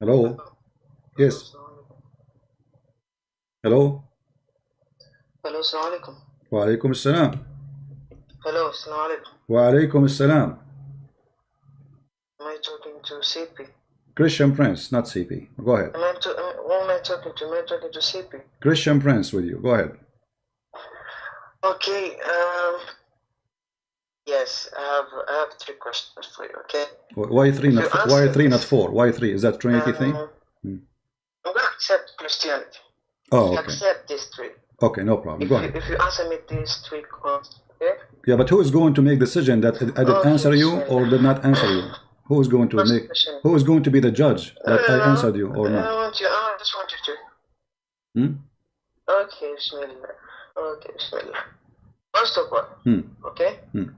Hello? Yes. Hello? Hello, Assalamu alaikum. Wa alaikum assalam. Hello, Assalamu. Wa alaikum assalam. Am I talking to CP? Christian Prince, not CP. Go ahead. Am I to, am, who am I talking to? Am I talking to CP? Christian Prince with you. Go ahead. Okay. Um, yes, I have, I have three questions for you, okay? why three not four? why three not four why three is that Trinity thing Um, Hmm. I'm gonna accept Christianity. oh okay Accept these three. okay no problem If go you, ahead if you answer me these three questions, okay? yeah but who is going to make decision that I did Okay, answer you or did not answer you who is going to First make question. who is going to be the judge that I Uh, answered you or I not want you, I just want you to. Hmm? Okay, Bismillah. Okay, Bismillah. First of all, Hmm. okay? Hmm.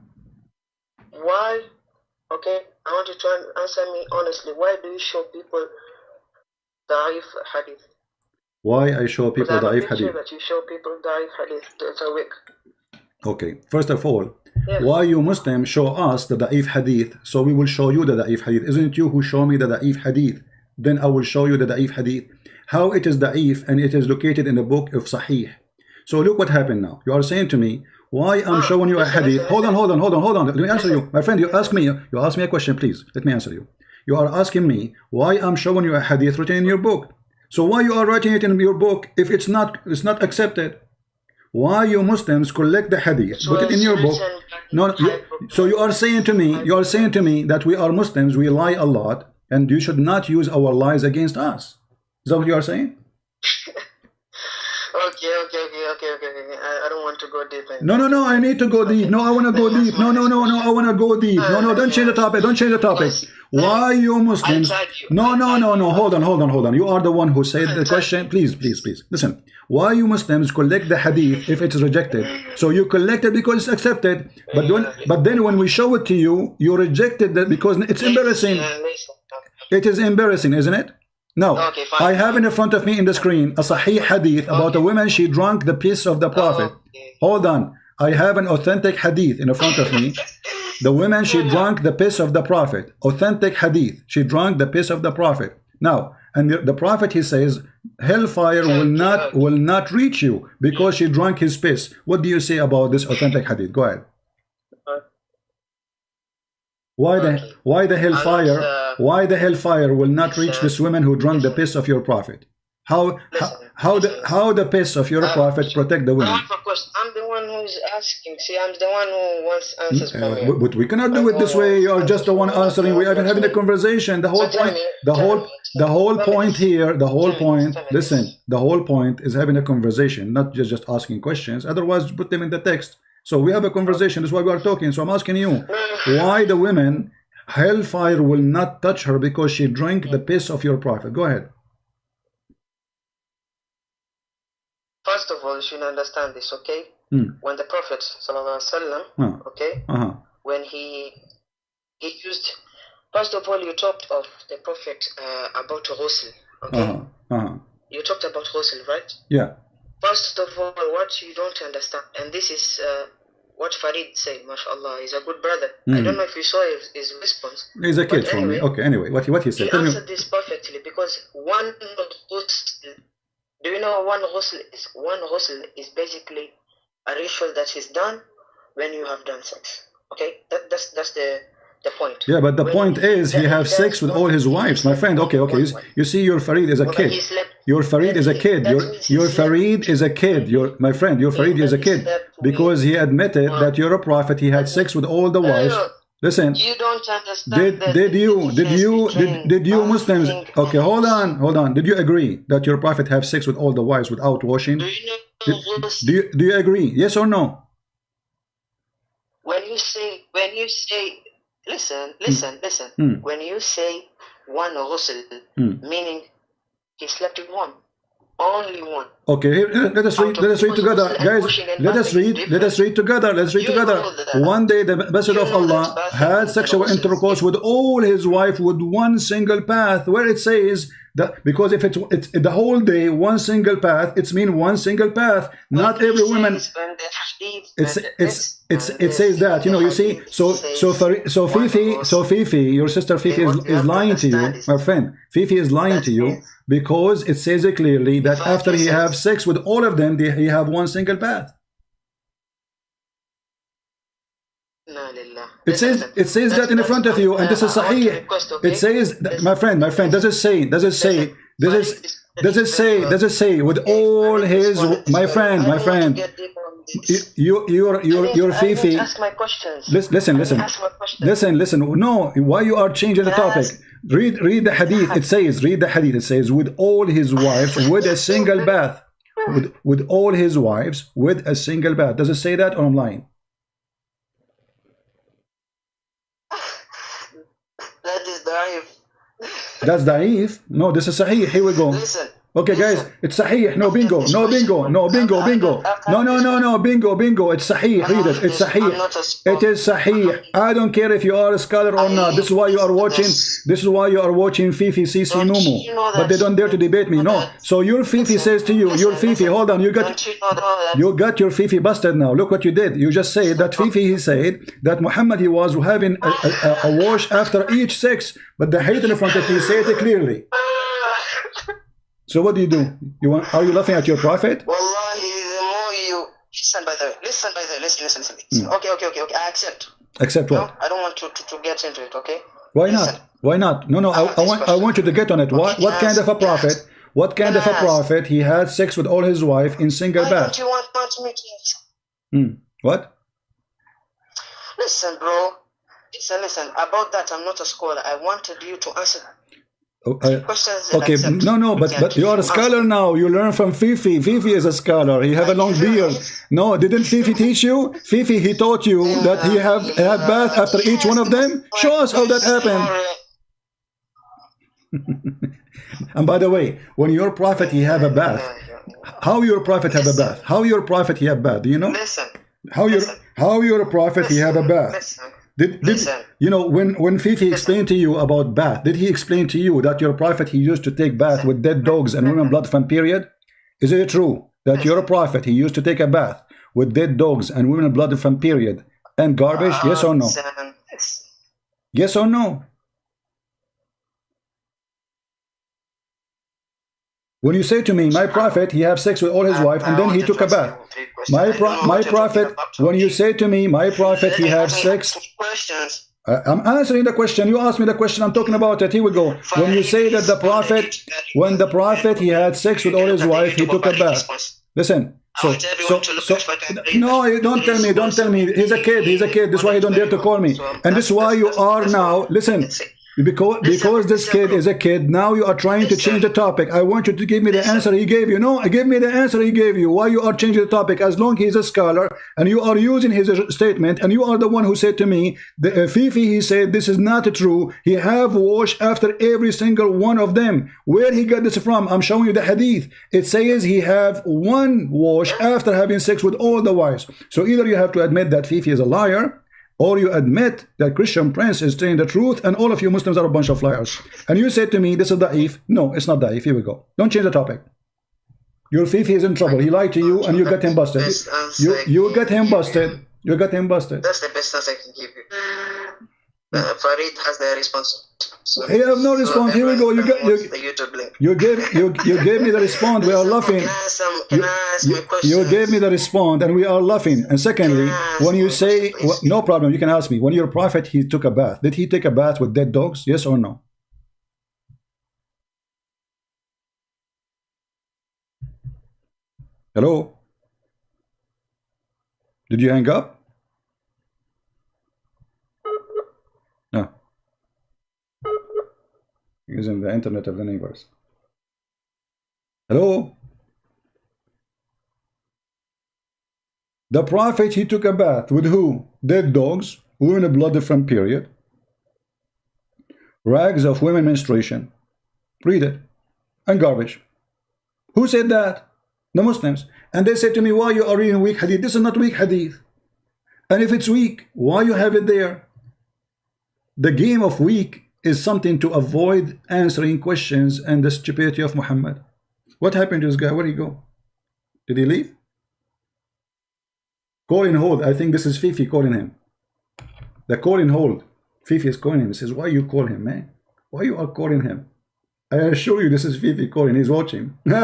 Why, okay, I want you to answer me honestly. Why do you show people Da'if Hadith? why I show people Because I have Da'if Hadith that you show people Da'if Hadith. That's a week. okay first of all Yes. why you Muslims show us the Da'if Hadith so we will show you the Da'if Hadith isn't it you who show me the Da'if Hadith then I will show you the Da'if Hadith how it is Da'if and it is located in the book of Sahih so look what happened now you are saying to me why I'm Ah, showing you a hadith. hold on hold on hold on hold on. Let me answer you. My friend you ask me you ask me a question please. Let me answer you. You are asking me why I'm showing you a hadith written in your book. So why you are writing it in your book if it's not it's not accepted? Why you Muslims collect the hadith put it in your book? written back in no, you, so you are saying to me, you are saying to me that we are Muslims, we lie a lot, and you should not use our lies against us. Is that what you are saying? Okay, okay, okay, okay, okay. I, I don't want to go deep No, no, no, I need to go deep. No, I want to go deep. No, no, no, no, I want to go deep. No, no, don't change the topic. Don't change the topic. Why you Muslims? I tried you. No, no, no, no. Hold on, hold on, hold on. You are the one who said the question. Please, please, please. Listen. Why you Muslims collect the hadith if it's rejected? So you collect it because it's accepted, but when, but then when we show it to you, you rejected that because it's embarrassing. Uh, okay. It is embarrassing, isn't it? Now, Okay. I have in front of me in the screen a Sahih hadith about a woman she drank the piss of the Prophet. Okay. Hold on. I have an authentic hadith in front of me. The woman she drank the piss of the Prophet. Authentic hadith. She drank the piss of the Prophet. Now, and the, the Prophet he says, hellfire will not will not reach you because she drank his piss. What do you say about this authentic hadith? Go ahead. Why the why the hellfire uh, why the hellfire will not reach this woman who drank the piss of your prophet? How how, how the how the piss of your prophet protect the women? have a question. I'm the one who's asking. See, I'm the one who wants answers from Uh, you. but, we cannot do it this way. You are just the one answering. We are even having a conversation. The whole point, the whole, the whole point here, the whole Tell me this, point. Listen, the whole point is having a conversation, not just just asking questions. Otherwise, put them in the text. So we have a conversation. That's why we are talking. So I'm asking you, why the women hellfire will not touch her because she drank the piss of your prophet? Go ahead. First of all, you should understand this, okay? Hmm. When the Prophet, sallallahu alaihi wasallam, Huh. okay, Uh huh. when he he used, first of all, you talked of the Prophet uh, about ghusl, okay? Uh huh. Uh huh. You talked about ghusl, right? Yeah. First of all, what you don't understand, and this is uh, what Farid said, mashallah, he's a good brother. I Mm. don't know if you saw his, his response. He's a kid for me. Okay. Anyway, what he what he He said? Tell me. answered this perfectly because one ghusl, do you know one ghusl is? One ghusl is basically a ritual that is done when you have done sex. Okay, that, that's that's the the point. Yeah, but the When point is he have sex with all his wives, my friend. Okay, okay. You, you see, your Farid is a kid. Your Farid is a kid. Your your Farid is a kid. Your my friend, your Farid is a kid because he admitted that you're a prophet. He had sex with all the wives. Listen, You don't understand. did did you did you did did you Muslims? Okay, hold on, hold on. Did you agree that your prophet have sex with all the wives without washing? Do you know do you do you agree? Yes or no? when you say when you say listen listen listen Hmm. when you say one ghusl Hmm. meaning he slept with one only one Okay, here, let us read. Let us read together, guys. Let us read. Let us read together. Let's read You together. One day, the Messenger of Allah had sexual intercourse with all his wife with one single path, where it says That, because if it's, it's the whole day, one single path, it's mean one single path. Not every woman. says when the hadith- It's it's it's it says that you know you see so so for, so Fifi so Fifi your sister Fifi is, is lying to you my friend Fifi is lying to you because it says it clearly that after he have sex with all of them they, he have one single path. It says it says that in the front of you and this is I want to sahih it says that, my friend my friend does it say does it say does it is- does it say does it say with all his respond to this my friend my don't want to friend get deep on you your your your I need to Fifi ask my questions. Listen, listen, listen. to ask my questions. Listen, listen. No, why you are changing the topic? Read, read the hadith. It says, read the hadith. It says, with all his wives, with a single bath, with with all his wives, with a single bath. Does it say that or I'm lying? That is da'if. That's da'if. No, this is sahih. Here we go. Listen. Okay, guys, it's sahih. No bingo, no bingo, no bingo, bingo. No, no, no, no bingo, bingo. It's sahih. Read it. It's sahih. not a scholar. It is sahih. I don't care if you are a scholar or not. This is why you are watching. This is why you are watching Fifi Sisi Don't Mumu. But they don't dare to debate me. No. So your Fifi says to you, your Fifi. Hold on. You got you know that? you got your Fifi busted now. Look what you did. You just said that Fifi he said that Muhammad he was having a, a, a wash after each sex, but the hate in front of you said it clearly. So what do you do? You want? Are you laughing at your prophet? Wallahi, the more you listen by the way, listen by the way, listen, listen, listen. listen. Hmm. Okay, okay, okay, okay. I accept. Except No, what? I don't want to, to, to get into it. Okay. Why Listen. not? Why not? No, no. I, I want I want you to get on it. What what kind of a prophet? What kind of a Yes. prophet? He had sex with all his wife in single Why bath. don't you want, want me to? Hmm. What? Listen, bro. Listen, listen. About that, I'm not a scholar. I wanted you to answer I- that I Oh, okay, accept. no, no, but Yeah, but you are a scholar now. You learn from Fifi. Fifi is a scholar. He have a long beard. No, didn't Fifi teach you? Fifi, he taught you that he have have bath after each one of them. Show us how that happened. And by the way, when your prophet he have a bath, how your prophet have a bath? How your prophet he have bath? Do you know? Listen. How your how your prophet he have a bath? Did, did you know when when Fifi explained to you about bath? Did he explain to you that your prophet he used to take bath with dead dogs and women blood from period? Is it true that your prophet he used to take a bath with dead dogs and women blood from period and garbage? yes or no? Yes or no? When you say to me, my prophet, he have sex with all his wife, and then he took a bath. You three questions. My pro my what you're talking prophet, when you say to me, my prophet, he have sex. Questions. I'm answering the question. You asked me the question. I'm talking about it. Here we go. When you say that the prophet, when the prophet he had sex with all his wife, he took a bath. Listen. So, so, so, at what I read. no, you don't tell me. Don't tell me. He's a kid. He's a kid. This is why he don't dare to call me. And this is why you are now. Listen. Because because this kid is a kid, now you are trying to change the topic. I want you to give me the answer he gave you. No, give me the answer he gave you. Why you are changing the topic? As long he's a scholar and you are using his statement, and you are the one who said to me, the uh, Fifi, he said this is not true. He have washed after every single one of them. Where he got this from? I'm showing you the hadith. It says he have one wash after having sex with all the wives. So either you have to admit that Fifi is a liar, or you admit that Christian Prince is telling the truth and all of you Muslims are a bunch of liars. And you say to me, this is da'if. No, it's not da'if. Here we go. Don't change the topic. Your Fifi is in trouble. He lied to you and you get him busted. You, you got him busted. You get him busted. That's the best answer I can give you. Uh, Farid has the response. So, He have no response. Here we go. You got- you- the YouTube link. You gave you you gave me the response. We are laughing. Can I ask, some, can You, I ask you, you gave me the response and we are laughing. And secondly, when you say wh- no problem, you can ask me. When your prophet he took a bath, did he take a bath with dead dogs? Yes or no? Hello? Did you hang up? Using the internet of the neighbors. Hello? The prophet, he took a bath with who? Dead dogs, women of blood different period, rags of women menstruation, read it, and garbage. Who said that? The Muslims. And they said to me, why you are reading weak hadith? This is not weak hadith. And if it's weak, why you have it there? The game of weak is something to avoid answering questions and the stupidity of Muhammad. What happened to this guy? Where did he go? Did he leave? Call in hold. I think this is Fifi calling him. The call in hold. Fifi is calling him. He says, why you call him, man? Why you are calling him? I assure you this is Fifi calling. He's watching. Fifi,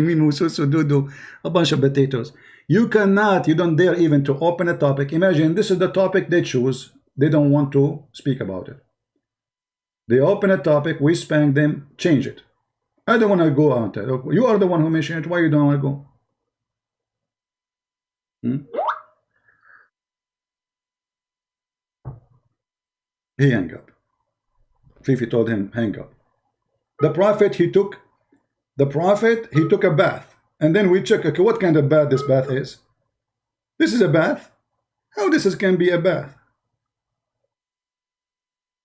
Minu, Susu, Dudu, a bunch of potatoes. You cannot, you don't dare even to open a topic. Imagine this is the topic they choose. They don't want to speak about it. They open a topic, we spank them, change it. I don't want to go that. You are the one who mentioned it. Why you don't want to go? Hmm? He hang up. Fifi told him, hang up. The prophet, he took, the prophet, he took a bath. And then we check, okay, what kind of bath this bath is? This is a bath? How this is, can be a bath?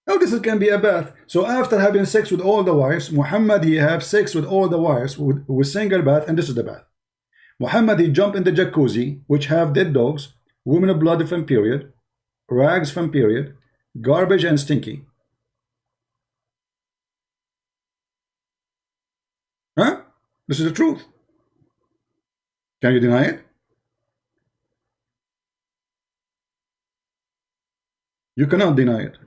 How this is, can be a bath? So after having sex with all the wives, Muhammad, he have sex with all the wives with, with single bath, and this is the bath. Muhammad, he jump in the jacuzzi, which have dead dogs, women of blood from period, rags from period, garbage and stinky. Huh? This is the truth. Can you deny it? You cannot deny it.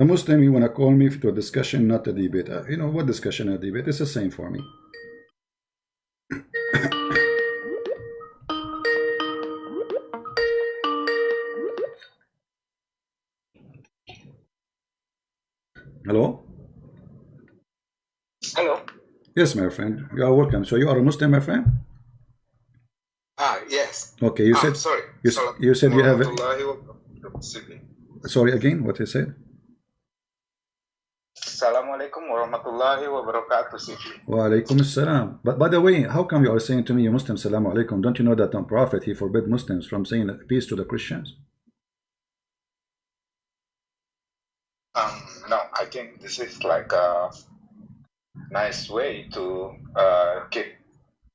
A Muslim, you want to call me to a discussion, not a debate. Uh, you know, what discussion or debate? It's the same for me. Hello? Hello. Yes, my friend. You are welcome. So you are a Muslim, my friend? Ah, yes. Okay, you ah, said sorry. you, you said you have a, sorry again. What you said? Warahmatullahi wabarakatuh. Sidi. Wa alaikum assalam. But by the way, how come you are saying to me, you Muslim, salamu alaikum? Don't you know that the Prophet he forbid Muslims from saying peace to the Christians? Um, no, I think this is like a nice way to uh, give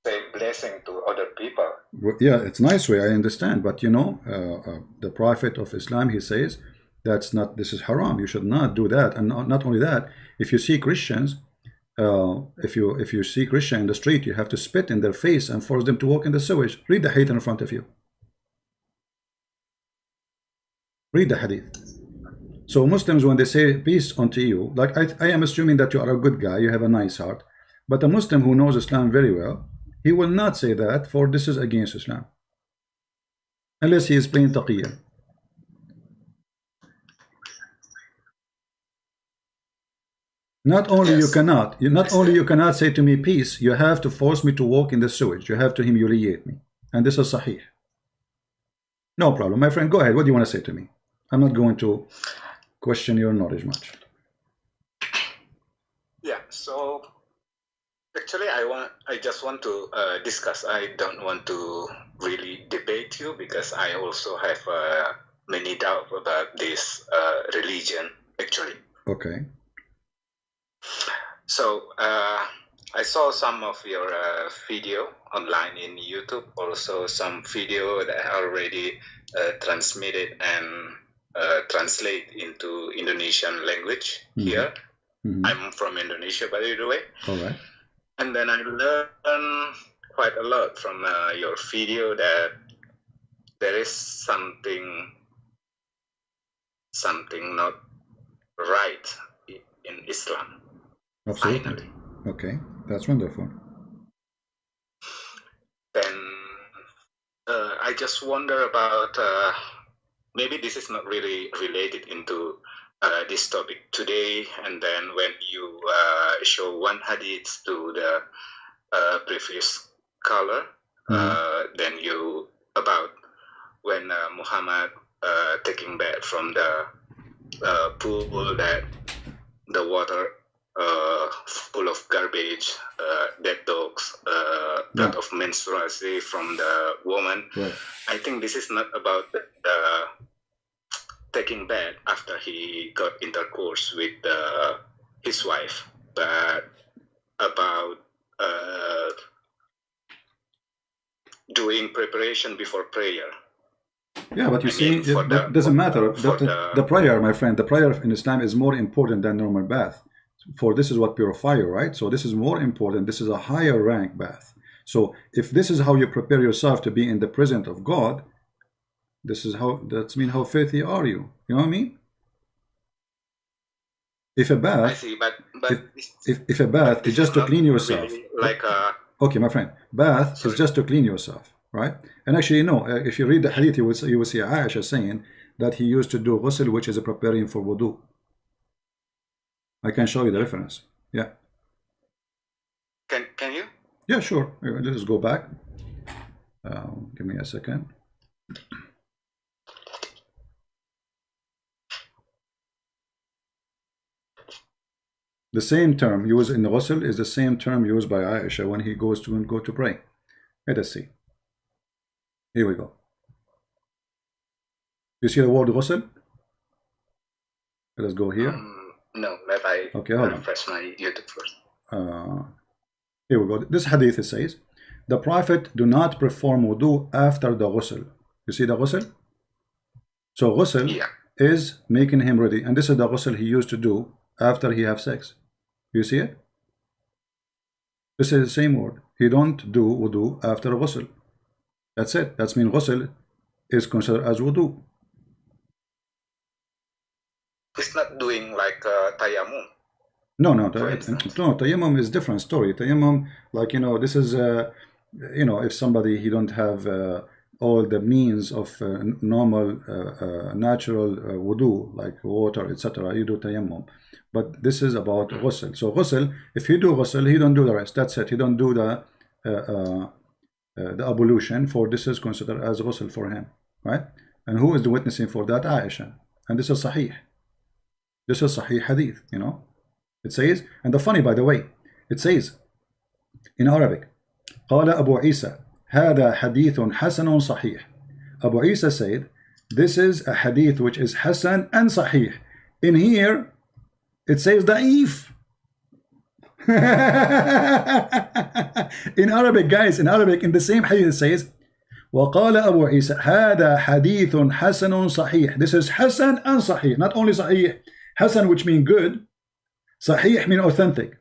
say blessing to other people. Well, Yeah, it's nice way. I understand, but you know, uh, uh, the Prophet of Islam he says that's not. This is haram. You should not do that. And not, only that, if you see Christians, uh, if you if you see Christian in the street, you have to spit in their face and force them to walk in the sewage. Read the hadith in front of you. Read the hadith. So Muslims, when they say peace unto you, like I, I am assuming that you are a good guy, you have a nice heart. But a Muslim who knows Islam very well, he will not say that, for this is against Islam. Unless he is plain taqiyya. Not only you cannot, you not only you cannot say to me peace, you have to force me to walk in the sewage. You have to humiliate me. And this is sahih. No problem. My friend, go ahead. What do you want to say to me? I'm not going to question your knowledge much. Yeah. So actually, I want I just want to uh, discuss. I don't want to really debate you because I also have uh, many doubts about this uh, religion. Actually. Okay. So uh, I saw some of your uh, video online in YouTube, also some video that already uh, transmitted and uh, translate into Indonesian language Mhm. here. Mhm. I'm from Indonesia, by the way, All right. and then I learned quite a lot from uh, your video that there is something something not right in Islam. Absolutely. Finally. Okay. That's wonderful. then uh, I just wonder about uh, maybe this is not really related into uh, this topic today. And then when you uh, show one hadith to the uh, previous color, uh, then you about when uh, Muhammad uh, taking back from the uh, pool that the water uh, full of garbage, uh, dead dogs, uh, blood Yeah. of menstruation from the woman. Right. I think this is not about the, the taking bath after he got intercourse with uh, his wife, but about uh, doing preparation before prayer. Yeah, but you I see, it the- doesn't matter. The, the- the prayer, my friend, the prayer in Islam is more important than normal bath. For this is what purify you, right? So this is more important. This is a higher rank bath. So if this is how you prepare yourself to be in the presence of God, this is how that's mean how filthy are you? You know what I mean? If a bath, I see, but but If- if, if a bath is just to clean yourself, really like a Okay, my friend, bath Sorry. is just to clean yourself, right? And actually, no, uh, if you read the hadith, you will, see, you will see Aisha saying that he used to do ghusl, which is a preparing for wudu. I can show you the reference. Yeah, can can you? yeah, sure. Let us go back. Uh, give me a second. The same term used in ghusl is the same term used by Aisha when he goes to go to pray. Let us see. Here we go. You see the word ghusl? Let us go here. Um, no, let I Okay, hold on. refresh my YouTube first. Uh, here we go. This hadith it says, the Prophet do not perform wudu after the ghusl. You see the ghusl? So ghusl Yeah. is making him ready. And this is the ghusl he used to do after he have sex. You see it? This is the same word. He don't do wudu after ghusl. That's it. That's mean ghusl is considered as wudu. It's not doing like uh, tayammum. No, no, ta- instance. no. Tayammum is different story. Tayammum, like you know, this is uh, you know, if somebody he don't have uh, all the means of uh, normal, uh, uh, natural uh, wudu like water, etc., you do tayammum. But this is about ghusl. So ghusl, if he do ghusl, he don't do the rest. That's it. He don't do the uh, uh, uh, the ablution. For this is considered as ghusl for him, right? And who is the witnessing for that? Aisha. And this is sahih. This is Sahih Hadith, you know. It says, and the funny by the way, it says in Arabic, قال أبو عيسى هذا حديث حسن صحيح. Abu Isa said, this is a hadith which is Hasan and Sahih. In here, it says Da'if. in Arabic, guys, in Arabic, in the same hadith, it says, وقال أبو عيسى هذا حديث حسن صحيح. This is Hasan and Sahih, not only Sahih. Hasan which mean good, Sahih mean authentic.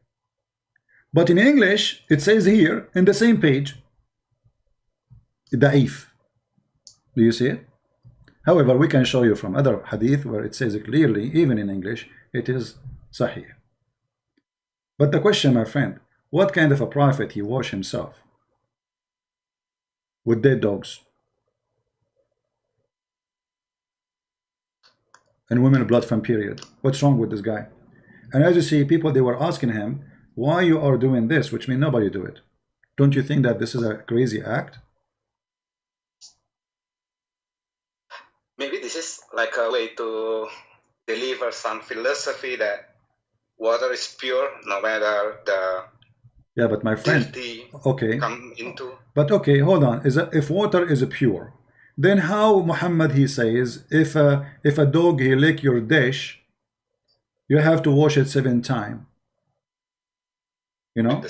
But in English, it says here in the same page, Da'if. Do you see it? However, we can show you from other hadith where it says clearly, even in English, it is Sahih. But the question, my friend, what kind of a prophet he wash himself? With dead dogs. And women blood from period. What's wrong with this guy? And as you see, people they were asking him, why you are doing this, which means nobody do it. Don't you think that this is a crazy act? Maybe this is like a way to deliver some philosophy that water is pure no matter the Yeah, but my friend, okay, come into. but okay, hold on. Is that if water is pure, then how Muhammad he says if a if a dog he lick your dish, you have to wash it seven times. You know,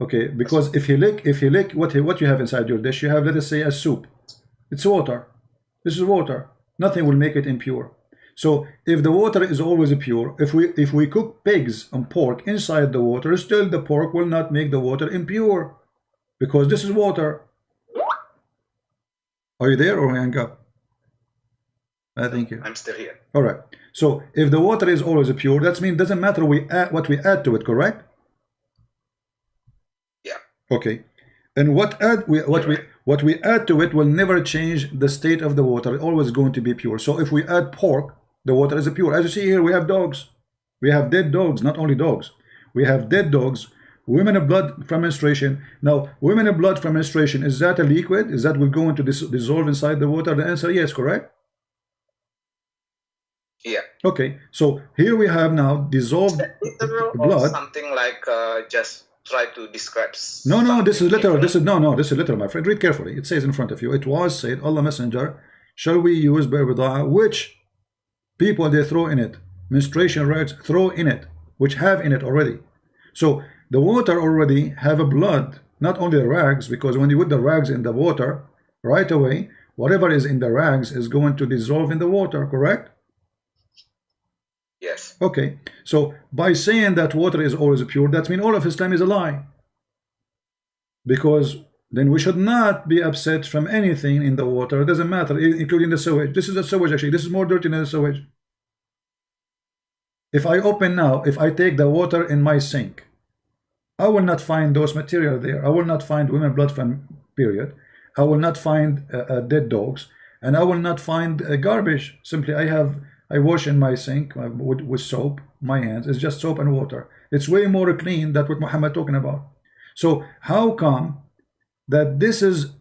okay, because if he lick if he lick what he, what you have inside your dish, you have let us say a soup. It's water. This is water. Nothing will make it impure. So if the water is always pure, if we if we cook pigs and pork inside the water, still the pork will not make the water impure because this is water. Are you there or hang up? Uh, I think you. I'm still here. All right. So if the water is always pure, that means doesn't matter we add what we add to it, correct? Yeah. Okay. And what add we what we what we add to it will never change the state of the water. It's always going to be pure. So if we add pork, the water is pure. As you see here, we have dogs. We have dead dogs, not only dogs. We have dead dogs, women of blood from menstruation. Now, women of blood from menstruation, is that a liquid? Is that will go into dis dissolve inside the water? The answer yes, correct? Yeah. Okay. So here we have now dissolved blood. something like uh, just try to describe. No, no, this is literal. This is no, no, this is literal, my friend. Read carefully. It says in front of you. It was said, Allah Messenger, shall we use Barbadaa, which people they throw in it, menstruation rags throw in it, which have in it already. So the water already have a blood not only the rags because when you put the rags in the water right away whatever is in the rags is going to dissolve in the water correct? Yes. okay. So by saying that water is always pure that means all of Islam is a lie. Because then we should not be upset from anything in the water. It doesn't matter including the sewage. This is the sewage actually. This is more dirty than the sewage. If I open now if I take the water in my sink I will not find those material there. I will not find women blood from period. I will not find uh, uh, dead dogs. And I will not find uh, garbage. Simply I have I wash in my sink uh, with, with soap my hands. It's just soap and water. It's way more clean than what Muhammad talking about. So how come that this is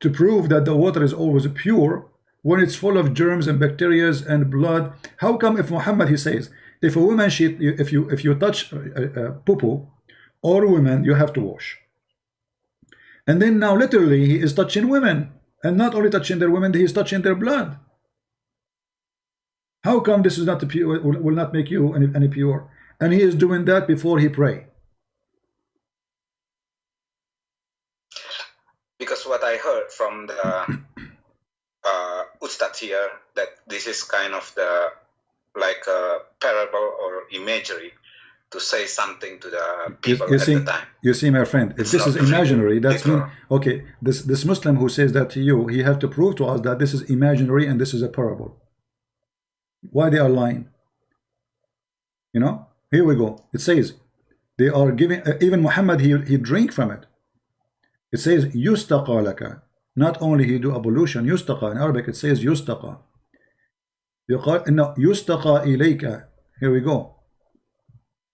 to prove that the water is always pure when it's full of germs and bacteria and blood? How come if Muhammad he says if a woman she if you if you touch uh, uh, poo or women you have to wash. And then now literally he is touching women. And not only touching their women he is touching their blood. How come this is not pure will, will not make you any, any pure? And he is doing that before he pray. Because what I heard from the uh, Ustad here that this is kind of the like a parable or imagery to say something to the people you, you at see, the time. You see, my friend, if it's this is imaginary, that's mean, okay. This this Muslim who says that to you, he have to prove to us that this is imaginary and this is a parable. Why they are lying? You know, here we go. It says they are giving. Uh, even Muhammad, he he drink from it. It says yustaqalaka. Not only he do ablution, yustaqa in Arabic. It says yustaqa. No, yustaqa ilayka. Here we go.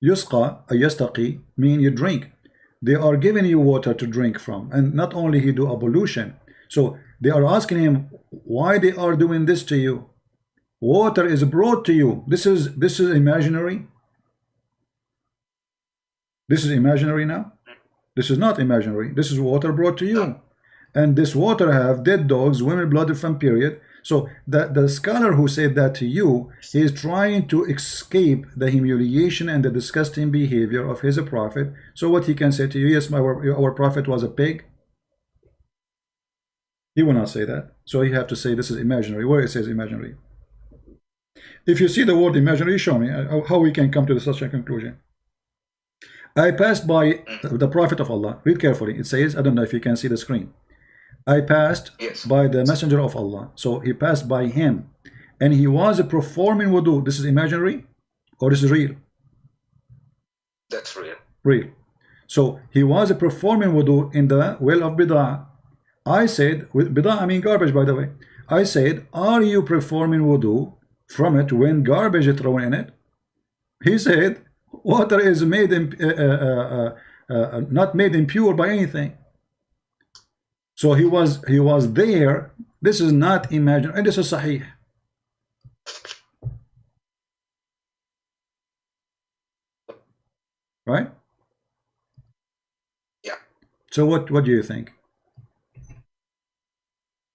Yusqa, a yastaqi, mean you drink. They are giving you water to drink from. And not only he do ablution. So they are asking him why they are doing this to you. Water is brought to you. This is this is imaginary. This is imaginary now. This is not imaginary. This is water brought to you. And this water have dead dogs, women blood from period. So the, the scholar who said that to you is trying to escape the humiliation and the disgusting behavior of his prophet. So what he can say to you, yes, my, our, prophet was a pig. He will not say that. So you have to say this is imaginary. Where it says imaginary. If you see the word imaginary, show me uh, how we can come to such a conclusion. I passed by the prophet of Allah. Read carefully. It says, I don't know if you can see the screen. I passed Yes. by the messenger of Allah. So he passed by him. And he was performing wudu. This is imaginary or this is real? That's real. Real. So he was performing wudu in the well of Bid'ah. I said, with Bid'ah I mean garbage by the way. I said, are you performing wudu from it when garbage is thrown in it? He said, water is made in, uh, uh, uh, uh, not made impure by anything. So he was he was there. This is not imaginary. And this is sahih. Right? Yeah. So what what do you think?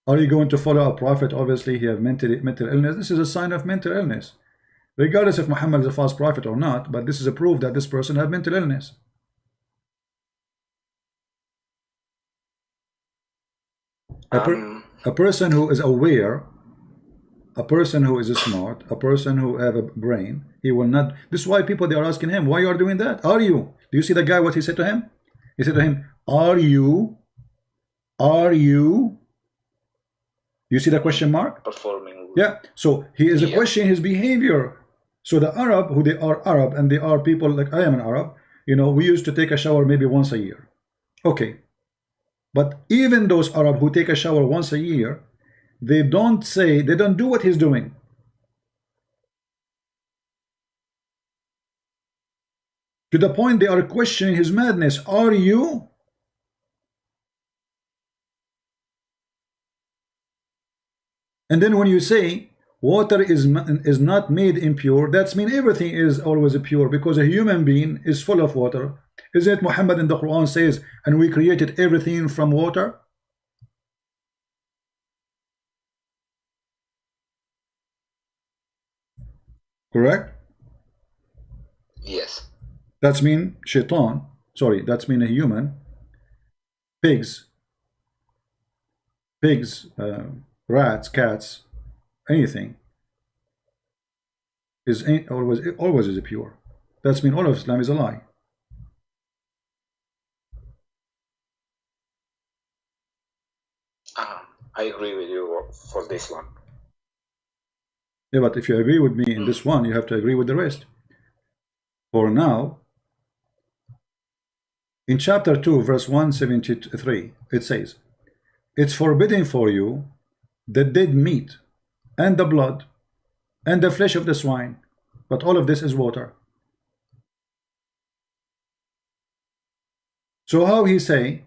Are you going to follow a prophet? Obviously, he have mental mental illness. This is a sign of mental illness, regardless if Muhammad is a false prophet or not. But this is a proof that this person have mental illness. A, per- Um, a person who is aware, a person who is smart, a person who have a brain, he will not. This is why people they are asking him, why you are doing that? Are you? Do you see the guy? What he said to him? He said to him, "Are you? Are you?" You see the question mark? performing. Yeah. So he is Yeah. questioning his behavior. So the Arab, who they are Arab, and they are people like I am an Arab. You know, we used to take a shower maybe once a year. Okay. But even those Arab who take a shower once a year, they don't say they don't do what he's doing. To the point they are questioning his madness. Are you? And then when you say water is is not made impure, that's mean everything is always pure because a human being is full of water. Isn't it Muhammad in the Quran says, and we created everything from water? Correct? Yes. That's mean shaitan. Sorry, that's mean a human pigs, pigs, uh, rats, cats, anything is always always is pure. That's mean all of Islam is a lie. Uh, I agree with you for this one. Yeah, but if you agree with me in this one, you have to agree with the rest. For now, in chapter 2, verse 173, it says, It's forbidden for you the dead meat and the blood and the flesh of the swine, but all of this is water. So how he say,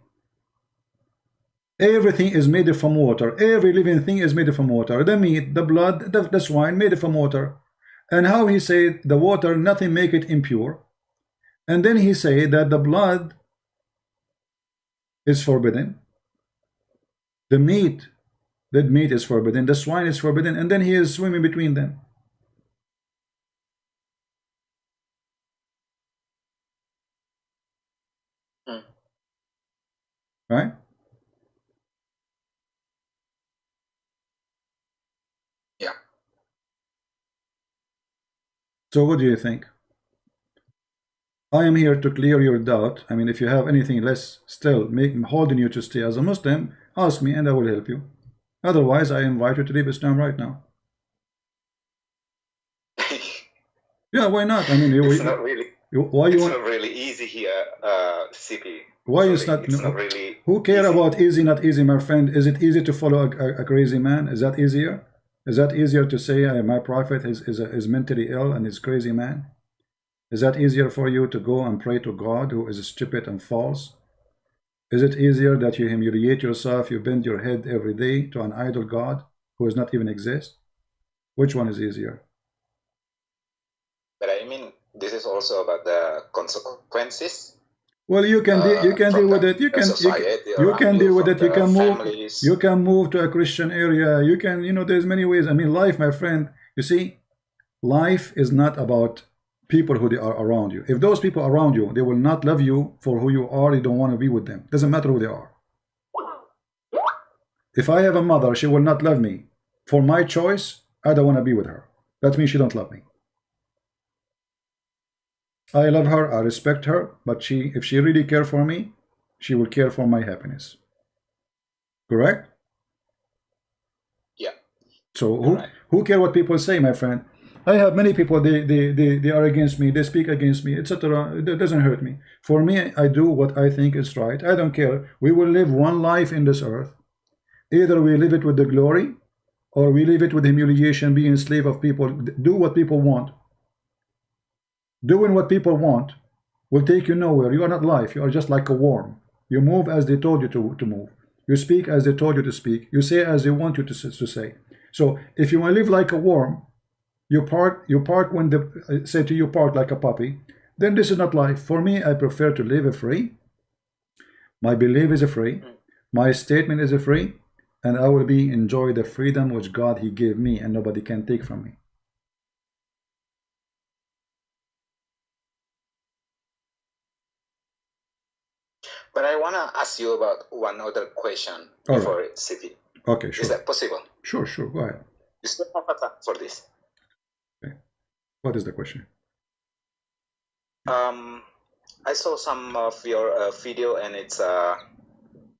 everything is made from water, every living thing is made from water, the meat, the blood, the, the swine made from water. And how he say the water, nothing make it impure. And then he say that the blood is forbidden. The meat, that meat is forbidden. The swine is forbidden. And then he is swimming between them. Hmm. right? Yeah. So what do you think? I am here to clear your doubt. I mean, if you have anything less still make, holding you to stay as a Muslim, ask me and I will help you. Otherwise, I invite you to leave Islam right now. yeah, why not? I mean, it's you, not really. You, why you it's want? not really easy here, uh, CP. Why is not? No, not really. who care easy. about easy, not easy, my friend? Is it easy to follow a, a, a crazy man? Is that easier? Is that easier to say uh, my prophet is is, is mentally ill and is crazy man? Is that easier for you to go and pray to God who is stupid and false? Is it easier that you humiliate yourself, you bend your head every day to an idol God who does not even exist? Which one is easier? But I mean, this is also about the consequences. Well, you can deal, you uh, can deal with it. You can you society you can deal with it. You can move. families. You can move to a Christian area. You can you know there's many ways. I mean, life, my friend. You see, life is not about people who they are around you. If those people around you, they will not love you for who you are. You don't want to be with them. Doesn't matter who they are. If I have a mother, she will not love me for my choice. I don't want to be with her. That means she don't love me. I love her, I respect her, but she, if she really care for me, she will care for my happiness. Correct? Yeah. So who Right. who care what people say, my friend? I have many people. They they they, they are against me. They speak against me, etc. It doesn't hurt me. For me, I do what I think is right. I don't care. We will live one life in this earth. Either we live it with the glory, or we live it with humiliation, being slave of people. Do what people want. Doing what people want will take you nowhere. You are not life. You are just like a worm. You move as they told you to, to move. You speak as they told you to speak. You say as they want you to, to say. So if you want to live like a worm, you part, you part when the uh, say to you part like a puppy, then this is not life. For me, I prefer to live a free. My belief is a free. My statement is a free. And I will be enjoy the freedom which God He gave me and nobody can take from me. But I want to ask you about one other question All right. before CP. Okay, sure. Is that possible? Sure, sure. Go ahead. You still have time for this. What is the question? Um, I saw some of your uh, video and it's uh,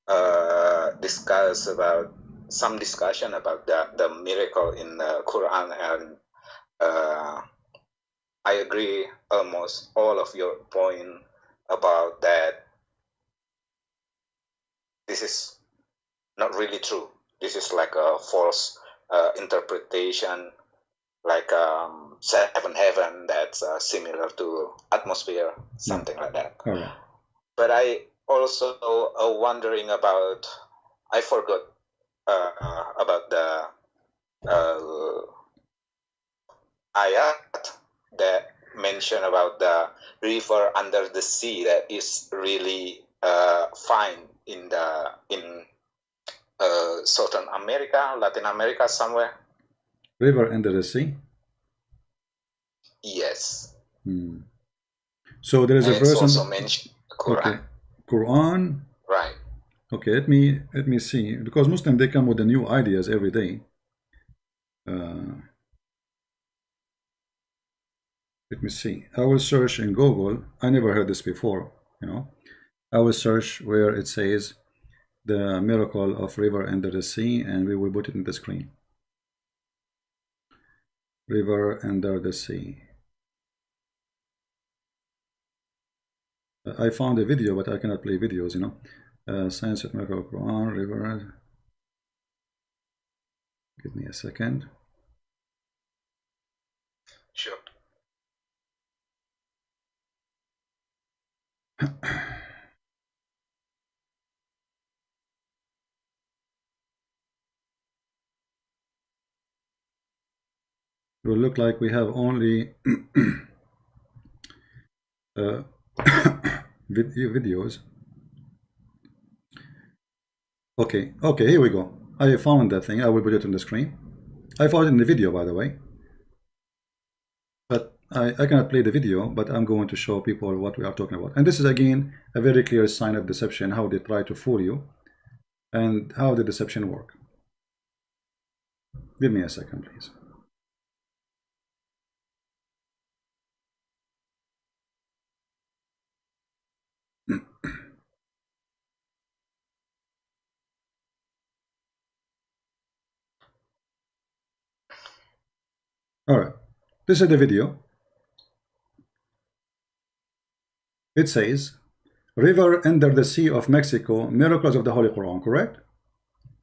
uh, discuss about some discussion about the, the miracle in the Quran and uh, I agree almost all of your point about that this is not really true. This is like a false uh, interpretation, like um, seven heaven that's uh, similar to atmosphere, something like that. But I also uh, wondering about. I forgot uh, about the uh, ayat that mention about the river under the sea that is really uh, fine in the in uh, Southern America, Latin America, somewhere. River under the sea. Yes, Hmm. So there is and a verse. also mentioned Quran, Okay. Quran. right? Okay, let me let me see because Muslim they come with the new ideas every day. Uh, let me see. I will search in Google. I never heard this before. You know, I will search where it says the miracle of river under the sea, and we will put it in the screen. River under the sea. I found a video, but I cannot play videos. You know, uh, science of miracle Quran river. Give me a second. Sure. It will look like we have only uh, videos. Okay, okay, here we go. I found that thing. I will put it on the screen. I found it in the video, by the way. But I, I cannot play the video, but I'm going to show people what we are talking about. And this is, again, a very clear sign of deception, how they try to fool you, and how the deception work. Give me a second, please. All right, this is the video. It says, river under the sea of Mexico, miracles of the Holy Quran, correct?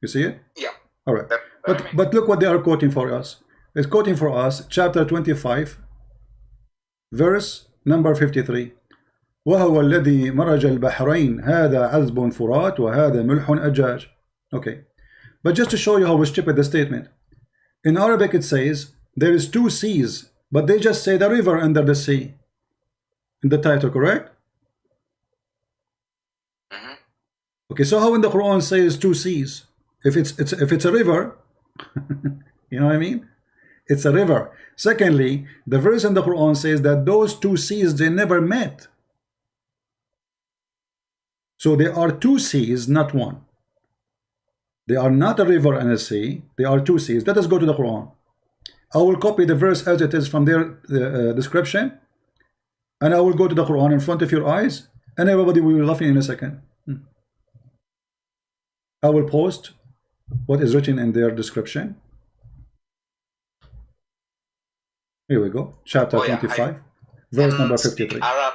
You see it? Yeah. All right. But, but look what they are quoting for us. It's quoting for us chapter 25, verse number 53. وهو الذي مرج البحرين هذا عذب فرات وهذا ملح أجاج. Okay. But just to show you how stupid the statement. In Arabic it says there is two seas, but they just say the river under the sea. In the title, correct? Mm -hmm. Okay, so how in the Quran says two seas? If it's it's if it's a river, you know what I mean? It's a river. Secondly, the verse in the Quran says that those two seas they never met. So there are two seas, not one. They are not a river and a sea. They are two seas. Let us go to the Quran. I will copy the verse as it is from their uh, description and I will go to the Quran in front of your eyes and everybody will be laughing in a second. Hmm. I will post what is written in their description. Here we go, chapter Oh, yeah, 25, I verse number 53. Arab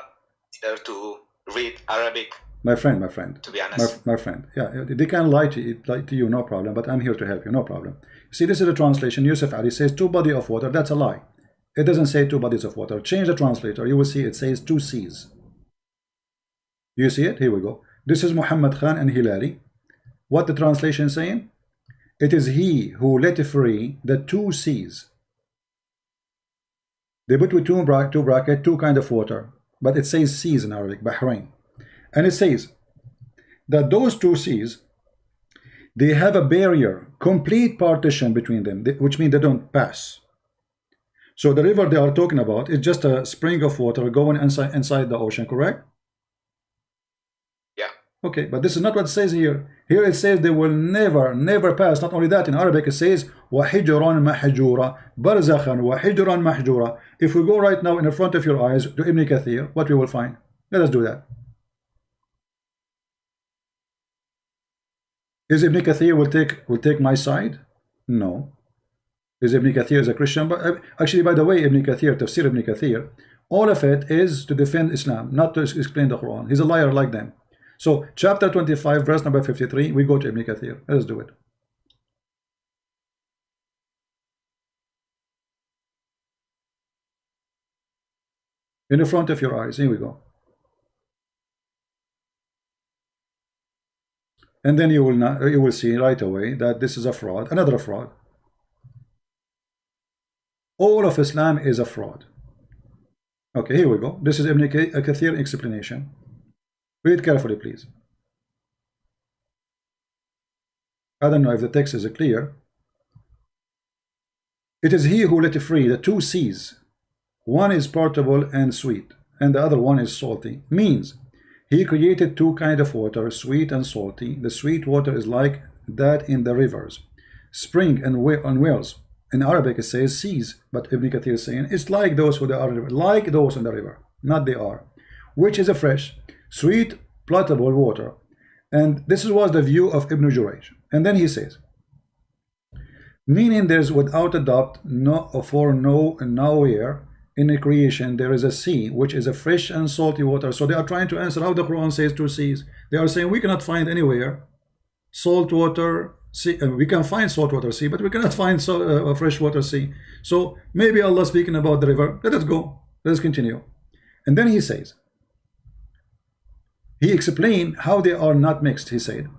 to read Arabic, My friend, my friend. to be honest. my friend, yeah, they can lie to, you, lie to you, no problem, but I'm here to help you, no problem. See, this is a translation. Yusuf Ali says two body of water. That's a lie. It doesn't say two bodies of water. Change the translator. You will see it says two seas. You see it? Here we go. This is Muhammad Khan and Hilali. What the translation saying? It is he who let free the two seas. They put with two, bra two bracket, two kind of water. But it says seas in Arabic, Bahrain. And it says that those two seas they have a barrier, complete partition between them, which means they don't pass. So the river they are talking about is just a spring of water going inside inside the ocean, correct? Yeah. Okay, but this is not what it says here. Here it says they will never, never pass. Not only that, in Arabic it says وَحِجْرًا مَحْجُورًا بَرْزَخًا وَحِجْرًا مَحْجُورًا If we go right now in the front of your eyes to Ibn Kathir, what we will find? Let us do that. Is Ibn Kathir will take will take my side? No. Is Ibn Kathir is a Christian? But uh, actually, by the way, Ibn Kathir, Tafsir Ibn Kathir, all of it is to defend Islam, not to explain the Quran. He's a liar like them. So, chapter 25, verse number 53, we go to Ibn Kathir. Let's do it. In the front of your eyes, here we go. And then you will not you will see right away that this is a fraud another fraud. All of Islam is a fraud. Okay here we go. This is Ibn uh, Kathir explanation. Read carefully please. I don't know if the text is clear. It is he who let free the two seas. One is portable and sweet and the other one is salty. Means he created two kind of water sweet and salty. The sweet water is like that in the rivers. Spring and wells in Arabic it says seas but Ibn Kathir is saying it's like those who are like those in the river not they are. Which is a fresh sweet potable water. And this was the view of Ibn Jurayj. And then he says meaning there's without a doubt no for no nowhere in the creation there is a sea which is a fresh and salty water. So they are trying to answer how the Quran says two seas. They are saying we cannot find anywhere salt water sea uh, we can find salt water sea but we cannot find uh, a fresh water sea. So maybe Allah speaking about the river. Let us go. Let's continue. And then he says he explained how they are not mixed he said.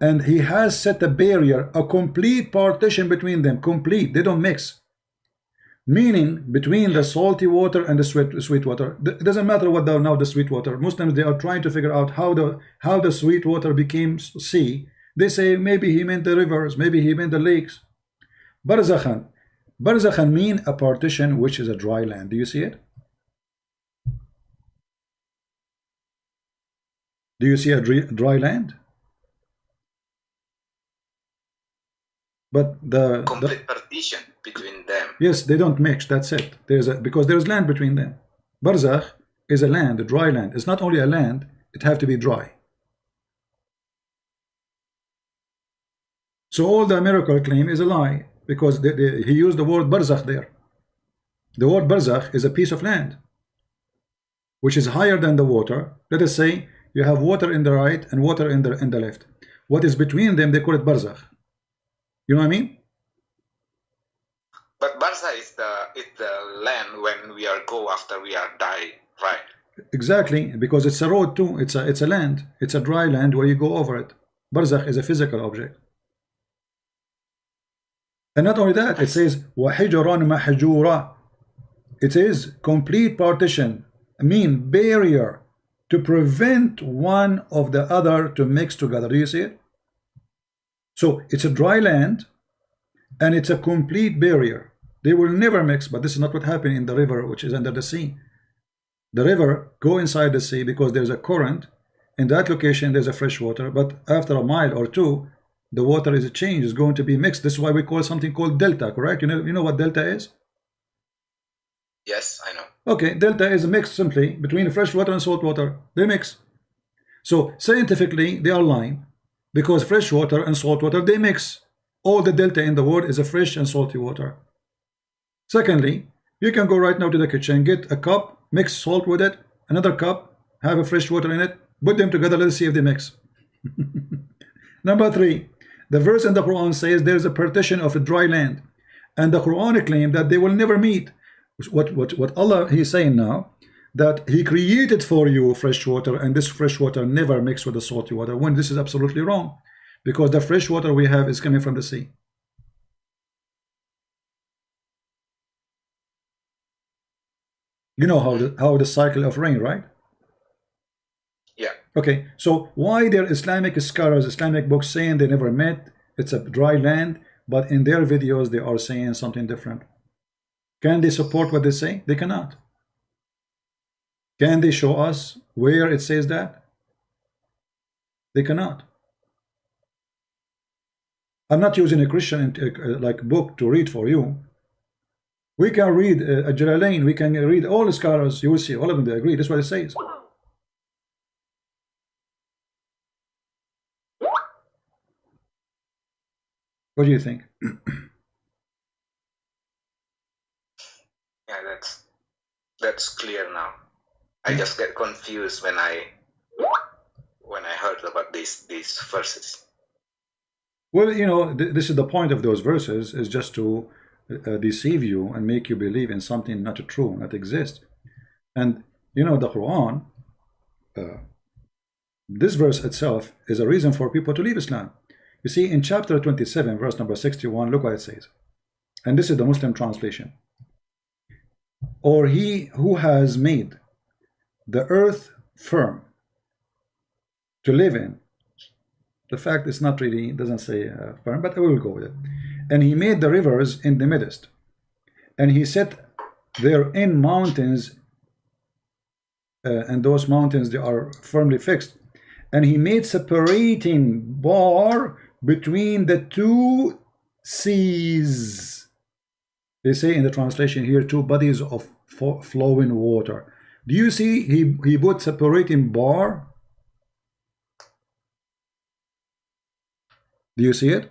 And he has set a barrier a complete partition between them. Complete. They don't mix meaning between the salty water and the sweet sweet water it doesn't matter what the, now the sweet water. Muslims they are trying to figure out how the how the sweet water became sea. They say maybe he meant the rivers maybe he meant the lakes. Barzakhan. Barzakhan mean a partition which is a dry land. Do you see it? Do you see a dry land? But the complete the, partition between them. Yes they don't mix that's it. There's a because there's land between them. Barzakh is a land a dry land. It's not only a land it have to be dry. So all the miracle claim is a lie because they, they, he used the word barzakh there. The word barzakh is a piece of land which is higher than the water. Let us say you have water in the right and water in the in the left. What is between them they call it barzakh. You know what I mean? But Barza is the is the land when we are go after we are die, right? Exactly, because it's a road too. It's a it's a land. It's a dry land where you go over it. Barzakh is a physical object. And not only that, it says وَحِجْرًا مَحْجُورًا It is complete partition, I mean barrier to prevent one of the other to mix together. Do you see it? So it's a dry land and it's a complete barrier. They will never mix, but this is not what happened in the river, which is under the sea. The river go inside the sea because there's a current. In that location, there's a fresh water, but after a mile or two, the water is a change, is going to be mixed. This is why we call something called delta, correct? You know, you know what delta is? Yes, I know. Okay, delta is a mix simply between fresh water and salt water. They mix. So scientifically, they are lying because fresh water and salt water they mix all the delta in the world is a fresh and salty water secondly you can go right now to the kitchen get a cup mix salt with it another cup have a fresh water in it put them together let's see if they mix. Number three the verse in the Quran says there's a partition of a dry land and the Quran claim that they will never meet. What what what Allah he's saying now that he created for you fresh water and this fresh water never mixed with the salty water. When this is absolutely wrong because the fresh water we have is coming from the sea you know how the how the cycle of rain right yeah okay so why their Islamic scholars Islamic books saying they never met it's a dry land but in their videos they are saying something different can they support what they say they cannot can they show us where it says that? They cannot. I'm not using a Christian uh, like book to read for you. We can read uh, a Jalalain, we can read all the scholars, you will see all of them they agree. That's what it says. What do you think? yeah, that's that's clear now. I just get confused when I when I heard about these these verses. Well, you know, th this is the point of those verses is just to uh, deceive you and make you believe in something not true, not exist. And you know, the Quran, uh, this verse itself is a reason for people to leave Islam. You see, in chapter 27, verse number 61, look what it says. And this is the Muslim translation. Or he who has made the earth firm to live in. The fact is not really, doesn't say uh, firm, but I will go with it. And he made the rivers in the midst. And he set therein mountains uh, and those mountains they are firmly fixed. And he made separating bar between the two seas. They say in the translation here two bodies of flowing water. Do you see he he put separating bar? Do you see it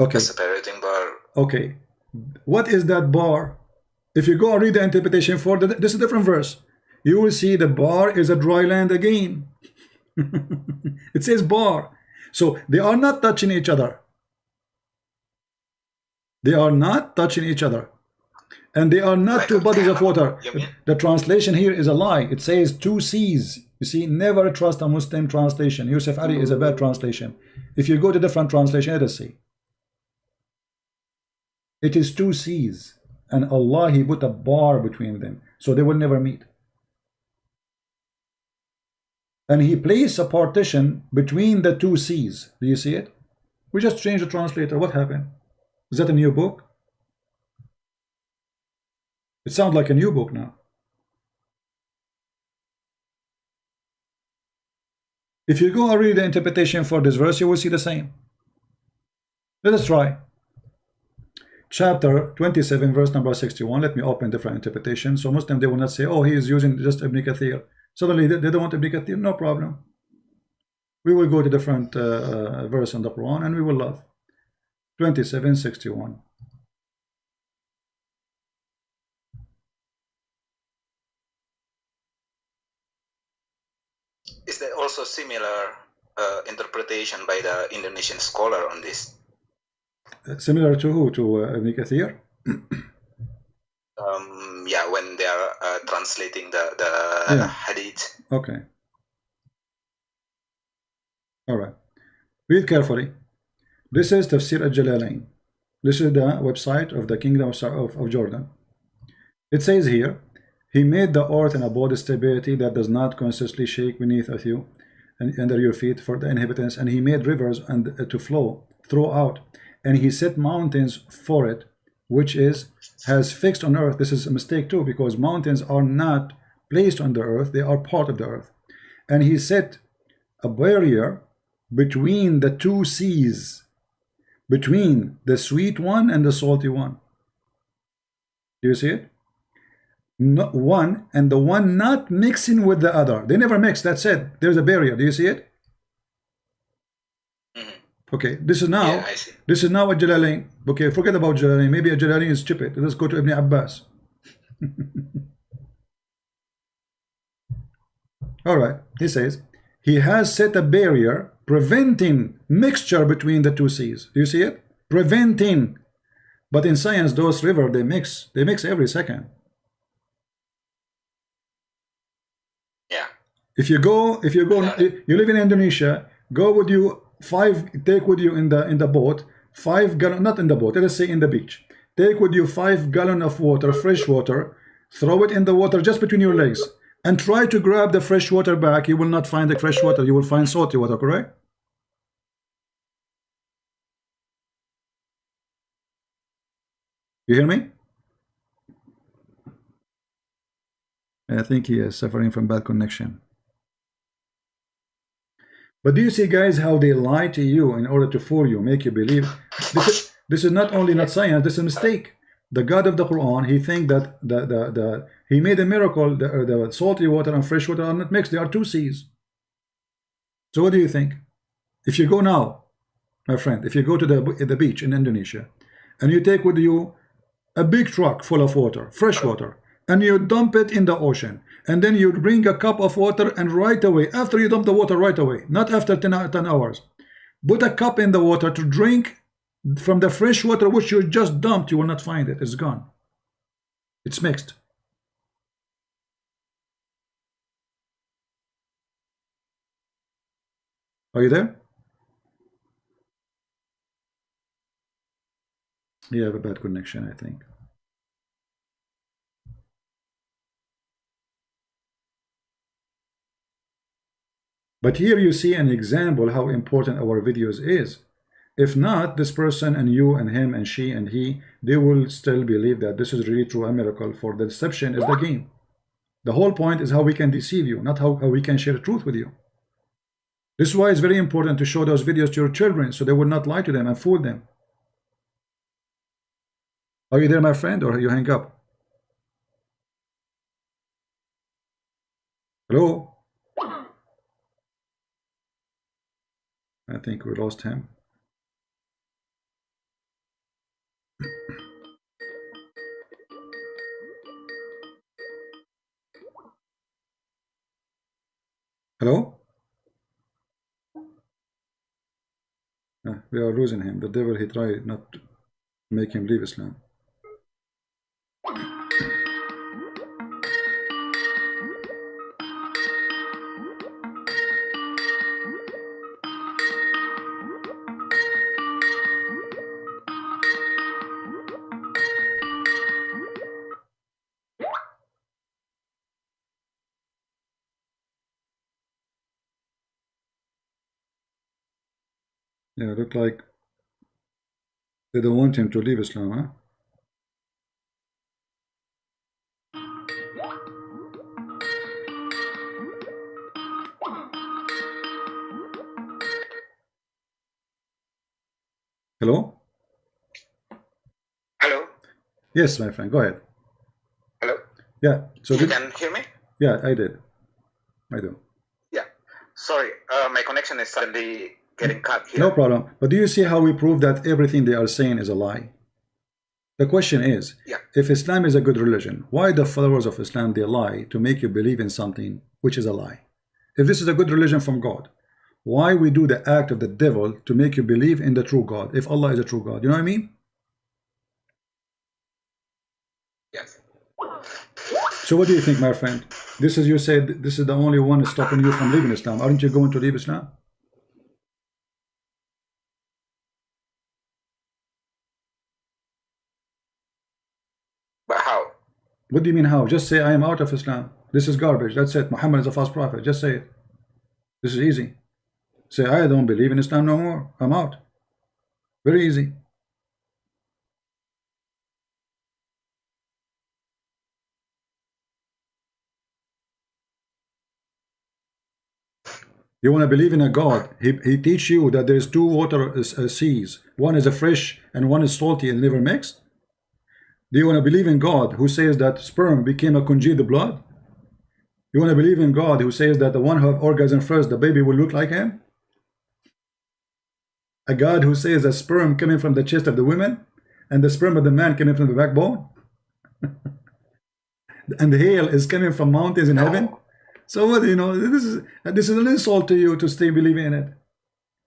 okay. Separating bar okay. What is that bar? If you go and read the interpretation for the, this is a different verse. You will see the bar is a dry land again. It says bar. So they are not touching each other. They are not touching each other. And they are not two bodies of water. the translation here is a lie. It says two seas. You see never trust a Muslim translation. Yusuf Ali is a bad translation. If you go to different translation it is see it is two seas and Allah he put a bar between them so they will never meet. And he placed a partition between the two seas. Do you see it? We just changed the translator. What happened? Is that a new book? It sounds like a new book now. If you go and read the interpretation for this verse you will see the same. Let us try chapter 27 verse number 61 let me open different interpretation so Muslim they will not say oh he is using just Ibn Kathir. Suddenly they, don't want Ibn Kathir. No problem. We will go to different uh, uh, verse in the Quran and we will love. 27 61 is there also similar uh, interpretation by the Indonesian scholar on this similar to who? To uh, Ibn Kathir? um, yeah, when they are uh, translating the, the yeah. hadith. Okay. All right. Read carefully. This is Tafsir al-Jalalain. This is the website of the Kingdom of, of, of Jordan. It says here, He made the earth and abode stability that does not constantly shake beneath of you and under your feet for the inhabitants, and He made rivers and uh, to flow throughout and he set mountains for it which is has fixed on earth. This is a mistake too because mountains are not placed on the earth they are part of the earth. And he set a barrier between the two seas between the sweet one and the salty one. Do you see it? Not one and the one not mixing with the other. They never mix that's it. There's a barrier. Do you see it Okay, this is now. Yeah, this is now a Jalalain. Okay, forget about Jalalain. Maybe a Jalalain is stupid. Let's go to Ibn Abbas. All right, he says he has set a barrier preventing mixture between the two seas. Do you see it? Preventing. But in science, those rivers they mix. They mix every second. Yeah. If you go, if you go, you live in Indonesia. Go with you five take with you in the in the boat five gallon not in the boat let us say in the beach. Take with you five gallon of water fresh water throw it in the water just between your legs and try to grab the fresh water back. You will not find the fresh water. You will find salty water correct? You hear me? I think he is suffering from bad connection but do you see, guys, how they lie to you in order to fool you, make you believe? This is, this is not only not science, this is a mistake. The God of the Quran, he think that the, the, the he made a miracle, the, the salty water and fresh water are not mixed, they are two seas. So what do you think? If you go now, my friend, if you go to the, the beach in Indonesia, and you take with you a big truck full of water, fresh water, and you dump it in the ocean. And then you bring a cup of water and right away after you dump the water right away not after 10, uh, 10 hours put a cup in the water to drink from the fresh water which you just dumped you will not find it. It's gone. It's mixed. Are you there? You have a bad connection I think But here you see an example how important our videos is. If not, this person and you and him and she and he, they will still believe that this is really true a miracle for the deception is the game. The whole point is how we can deceive you, not how, how we can share the truth with you. This is why it's very important to show those videos to your children so they will not lie to them and fool them. Are you there, my friend, or you hang up? Hello? I think we lost him. Hello? Uh, we are losing him. The devil, he tried not to make him leave Islam. Yeah, look like they don't want him to leave Islam, huh? Hello? Hello? Yes, my friend, go ahead. Hello? Yeah, so You did, can hear me? yeah, I did. I do. Yeah. Sorry, uh, my connection is suddenly getting cut here. No problem. But do you see how we prove that everything they are saying is a lie? The question is, Yeah. if Islam is a good religion, why the followers of Islam they lie to make you believe in something which is a lie? If this is a good religion from God, why we do the act of the devil to make you believe in the true God, if Allah is a true God? You know what I mean? Yes. So what do you think, my friend? This is you said this is the only one stopping you from leaving Islam. Aren't you going to leave Islam? But how? What do you mean how? Just say I am out of Islam. This is garbage. That's it. Muhammad is a false prophet. Just say it. This is easy. Say I don't believe in Islam no more. I'm out. Very easy. You want to believe in a God. He, he teach you that there is two water uh, seas. One is a fresh and one is salty and never mixed. Do you want to believe in God who says that sperm became a congealed blood? You want to believe in God who says that the one who have orgasm first, the baby will look like him? A God who says that sperm coming from the chest of the women and the sperm of the man coming from the backbone? and the hail is coming from mountains in heaven? So what you know, this is this is an insult to you to stay believing in it.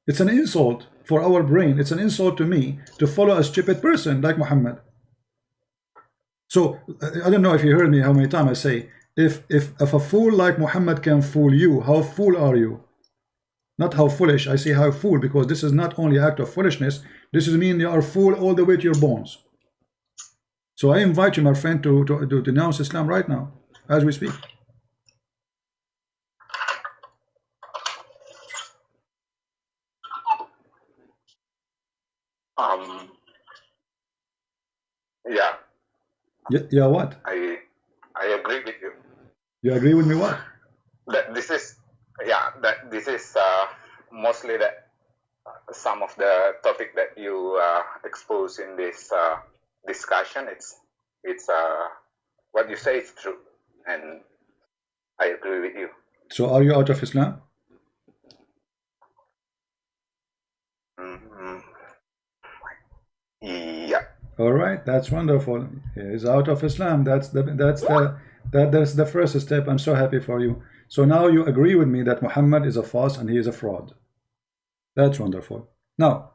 It's an insult for our brain. It's an insult to me to follow a stupid person like Muhammad. So I don't know if you heard me how many times I say if if if a fool like Muhammad can fool you, how fool are you? Not how foolish. I say how fool because this is not only act of foolishness. This is mean you are fool all the way to your bones. So I invite you, my friend, to to, to denounce Islam right now as we speak. Um. Yeah, Yeah, yeah, what? I I agree with you. You agree with me? What? That this is yeah that this is uh, mostly that uh, some of the topic that you uh, expose in this uh, discussion. It's it's uh, what you say is true, and I agree with you. So are you out of Islam? Mhm. Yeah. All right, that's wonderful. He's out of Islam. That's the that's the that that's the first step. I'm so happy for you. So now you agree with me that Muhammad is a false and he is a fraud. That's wonderful. Now,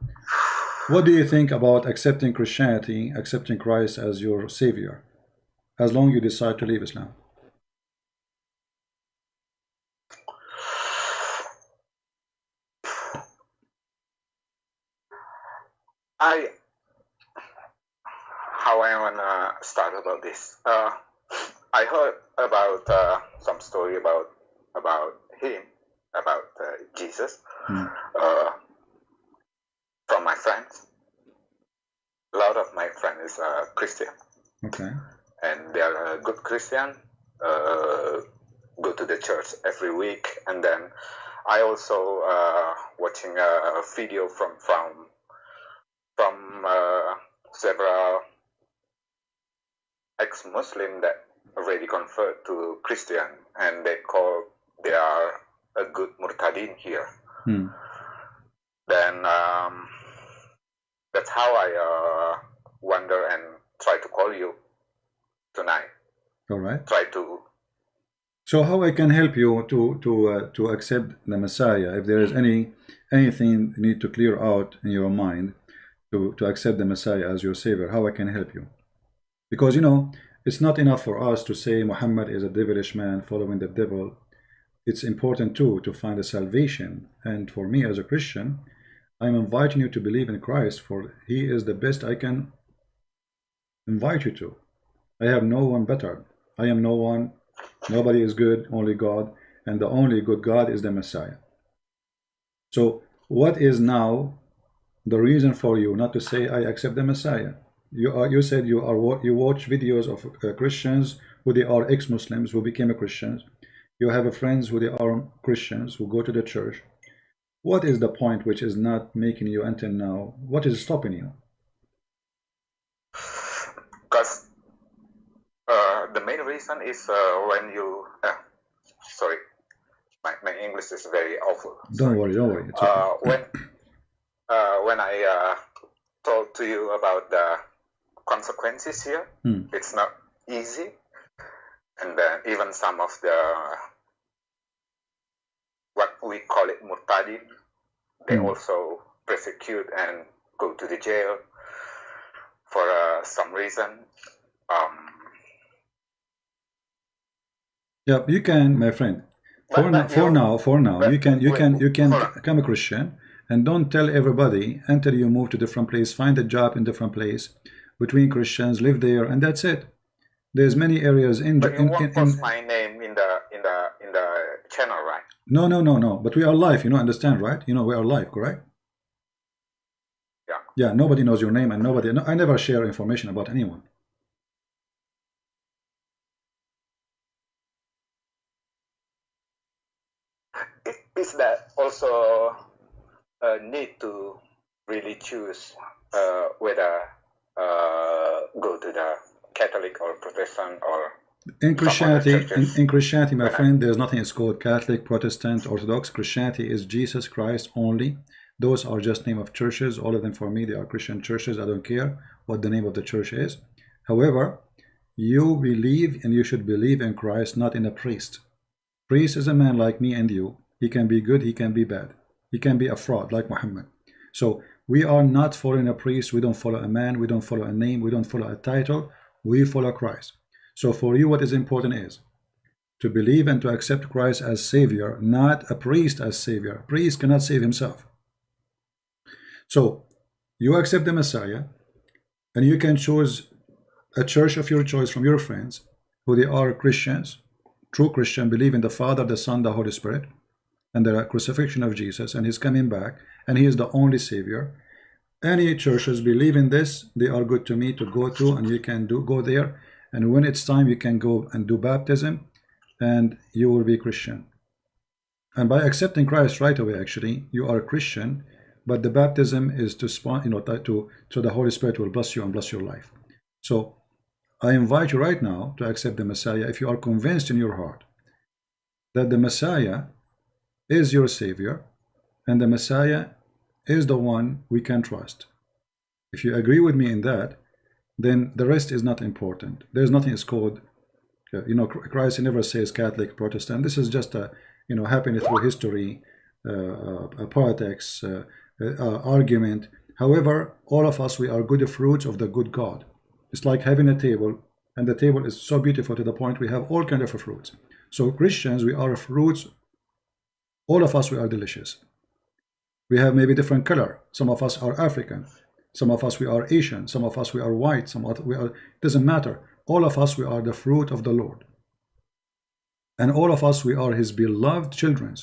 what do you think about accepting Christianity, accepting Christ as your savior, as long you decide to leave Islam? I how I wanna start about this. Uh, I heard about uh, some story about about him about uh, Jesus uh, from my friends. A lot of my friends is uh, Christian, Okay. and they are a good Christian. uh, go to the church every week, and then I also uh, watching a video from from from uh, several ex-Muslim that already convert to Christian, and they call they are a good murtadin here. Hmm. Then um, that's how I uh, wonder and try to call you tonight. All right. Try to So how I can help you to to uh, to accept the Messiah? If there is any anything you need to clear out in your mind to to accept the Messiah as your savior, how I can help you? Because you know it's not enough for us to say Muhammad is a devilish man following the devil. It's important too to find a salvation. And for me as a Christian, I'm inviting you to believe in Christ, for He is the best I can invite you to. I have no one better. I am no one. Nobody is good, only God. And the only good God is the Messiah. So what is now the reason for you not to say I accept the Messiah? You are you said you are you watch videos of uh, Christians who they are ex-Muslims who became a Christians. You have a friends who they are Christians who go to the church. What is the point which is not making you until now? What is stopping you? because uh, the main reason is uh, when you uh, sorry my, my english is very awful Don't worry, don't worry. It's okay. uh, when uh, when i uh, told to you about the consequences here Hmm. it's not easy and then even some of the what we call it murtadin they Hmm. also persecute and go to the jail for uh, some reason um, Yeah, you can, my friend. For But- now, but for now, for now, you can, you can, you can become a Christian, and don't tell everybody until you move to different place, find a job in different place between Christians, live there, and that's it. There's many areas in, but you in, won't in, post in my name in the in the in the channel right no, no, no, no. But we are live. You know, understand, right? You know, we are live, correct? Yeah. Yeah. Nobody knows your name, and nobody. No, I never share information about anyone. it is that also uh, need to really choose uh, whether Uh, go to the Catholic or Protestant or In Christianity, in, in Christianity, my friend, there's nothing it's called Catholic, Protestant, Orthodox. Christianity is Jesus Christ only. Those are just name of churches. All of them for me, they are Christian churches. I don't care what the name of the church is. However, you believe and you should believe in Christ, not in a priest. Priest is a man like me and you. He can be good, he can be bad. He can be a fraud like Muhammad. So we are not following a priest. We don't follow a man. We don't follow a name. We don't follow a title. We follow Christ. So for you, what is important is to believe and to accept Christ as Savior, not a priest as Savior. A priest cannot save himself. So you accept the Messiah, and you can choose a church of your choice from your friends, who they are Christians, true Christian, believe in the Father, the Son, the Holy Spirit, and the crucifixion of Jesus, and His coming back, and He is the only Savior. Any churches believe in this, they are good to me to go to, and you can do go there. And when it's time, you can go and do baptism, and you will be Christian. And by accepting Christ right away, actually, you are a Christian. But the baptism is to spawn, you know, to so the Holy Spirit will bless you and bless your life. So I invite you right now to accept the Messiah if you are convinced in your heart that the Messiah is your Savior and the Messiah is the one we can trust. If you agree with me in that, then the rest is not important. There's nothing is called, uh, you know, Christ never says Catholic, Protestant. This is just a, you know, happening through history, uh, uh, politics, uh, uh, argument. However, all of us, we are good fruits of the good God. It's like having a table, and the table is so beautiful to the point we have all kind of fruits. So Christians, we are fruits. All of us, we are delicious. We have maybe different color. Some of us are African. Some of us we are Asian. Some of us we are white. Some of we are. It doesn't matter. All of us we are the fruit of the Lord. And all of us we are His beloved children.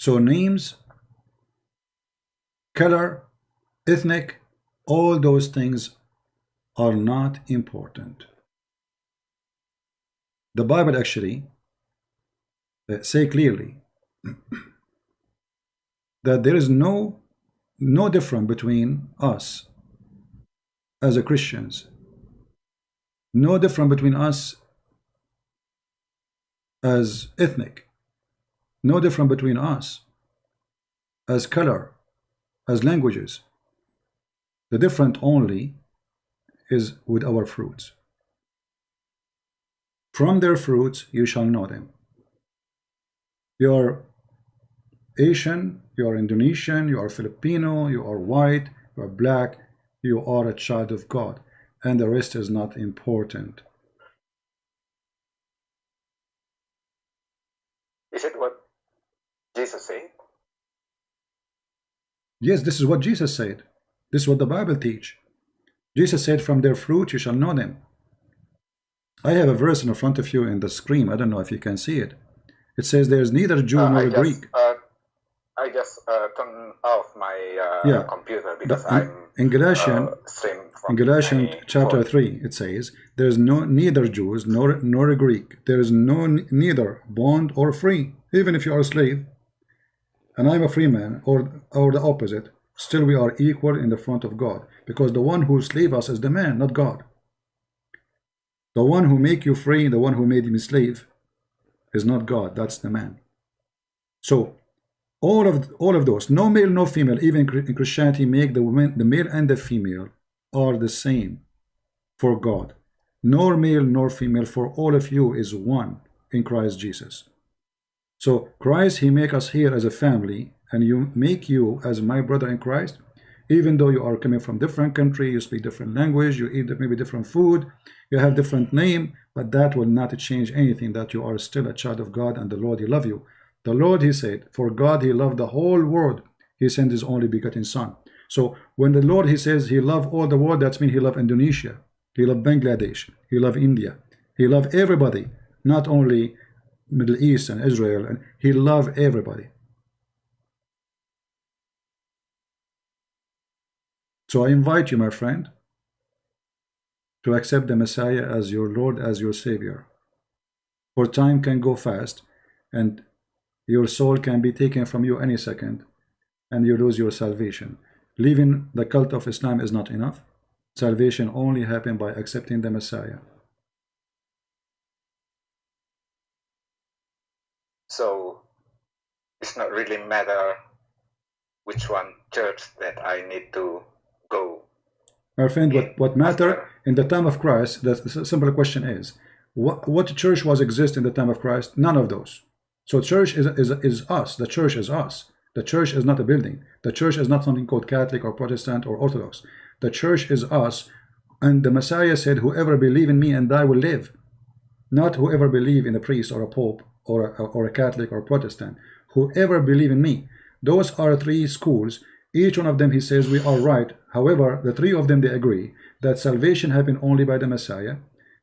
So names, color, ethnic, all those things are not important. the Bible actually Uh, say clearly that there is no no difference between us as a Christians. No difference between us as ethnic. No difference between us as color as languages. The different only is with our fruits. From their fruits you shall know them you are Asian, you are Indonesian, you are Filipino, you are white, you are black, you are a child of God, and the rest is not important. Is it what Jesus said? Yes, this is what Jesus said. This is what the Bible teach. Jesus said, from their fruit you shall know them. I have a verse in front of you in the screen. I don't know if you can see it. It says there is neither Jew Uh, nor just, Greek. uh, I just uh, turn off my uh, Yeah. computer because The- I'm in Galatians, uh, in Galatians chapter phone. 3, it says, There is no neither Jews nor, nor a Greek. There is no neither bond or free, even if you are a slave. And I'm a free man, or, or the opposite. Still we are equal in the front of God. Because the one who slave us is the man, not God. The one who make you free, the one who made you slave, is not God. That's the man. So all of all of those, no male, no female, even in Christianity, make the women, the male and the female are the same for God. Nor male nor female for all of you is one in Christ Jesus. So Christ, He make us here as a family, and you make you as my brother in Christ, even though you are coming from different country, you speak different language, you eat maybe different food, you have different name, but that will not change anything that you are still a child of God and the Lord He love you. The Lord He said, for God He loved the whole world, He sent His only begotten Son. So when the Lord He says He love all the world, that means He love Indonesia, He love Bangladesh, He love India, He love everybody, not only Middle East and Israel, and He love everybody. So I invite you, my friend, to accept the Messiah as your Lord, as your Savior. For time can go fast, and your soul can be taken from you any second, and you lose your salvation. Leaving the cult of Islam is not enough. Salvation only happens by accepting the Messiah. So it's not really matter which one church that I need to go. My friend, what, what matter in the time of Christ, the simple question is, what, what church was exist in the time of Christ? None of those. So church is, is, is us. The church is us. The church is not a building. The church is not something called Catholic or Protestant or Orthodox. The church is us. And the Messiah said, whoever believe in me and I will live. Not whoever believe in a priest or a pope or a, or a Catholic or Protestant. Whoever believe in me. Those are three schools. Each one of them, he says, we are right. However, the three of them, they agree that salvation happened only by the Messiah.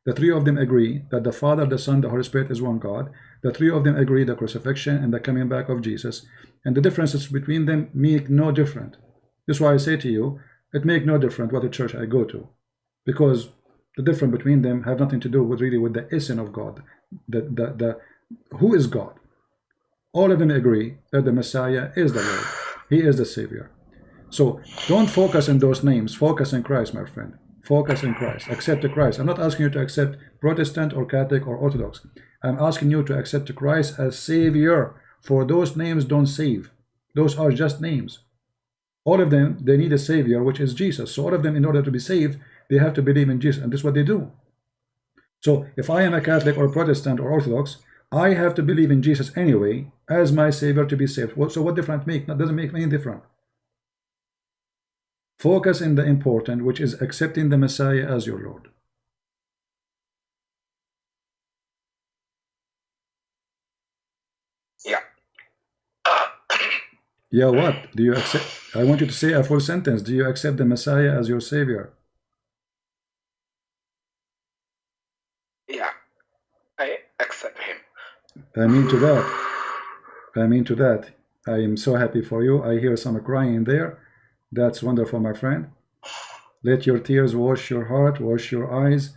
The three of them agree that the Father, the Son, the Holy Spirit is one God. The three of them agree the crucifixion and the coming back of Jesus. And the differences between them make no difference. This is why I say to you, it make no difference what the church I go to. Because the difference between them have nothing to do with really with the essence of God. The, the, the, who is God? All of them agree that the Messiah is the Lord. He is the Savior. So don't focus on those names. Focus on Christ, my friend. Focus on Christ. Accept the Christ. I'm not asking you to accept Protestant or Catholic or Orthodox. I'm asking you to accept Christ as Savior. For those names don't save. Those are just names. All of them, they need a Savior, which is Jesus. So all of them, in order to be saved, they have to believe in Jesus. And this is what they do. So if I am a Catholic or Protestant or Orthodox, I have to believe in Jesus anyway as my Savior to be saved. So what difference make? That doesn't make any difference. Focus in the important, which is accepting the Messiah as your Lord. Yeah. Yeah, what? Do you accept? I want you to say a full sentence. Do you accept the Messiah as your Savior? Yeah. I accept him. I mean to that. I mean to that. I am so happy for you. I hear some crying there. That's wonderful, my friend. Let your tears wash your heart, wash your eyes.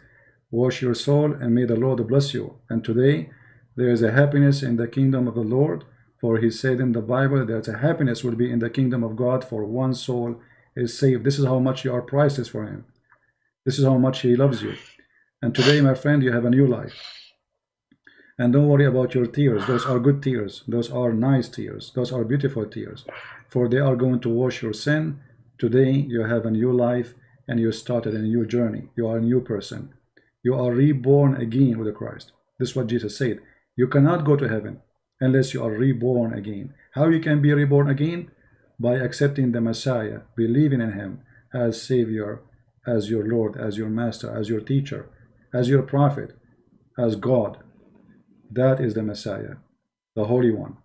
wash your soul, and may the Lord bless you. And today, there is a happiness in the kingdom of the Lord, for he said in the Bible that a happiness will be in the kingdom of God for one soul is saved. This is how much you are priceless for him. This is how much he loves you. And today, my friend, you have a new life. And don't worry about your tears. Those are good tears. Those are nice tears. Those are beautiful tears. For they are going to wash your sin. Today, you have a new life and you started a new journey. You are a new person. You are reborn again with Christ. This is what Jesus said. You cannot go to heaven unless you are reborn again. How you can be reborn again? By accepting the Messiah, believing in him as Savior, as your Lord, as your Master, as your teacher, as your prophet, as God. That is the Messiah, the Holy One.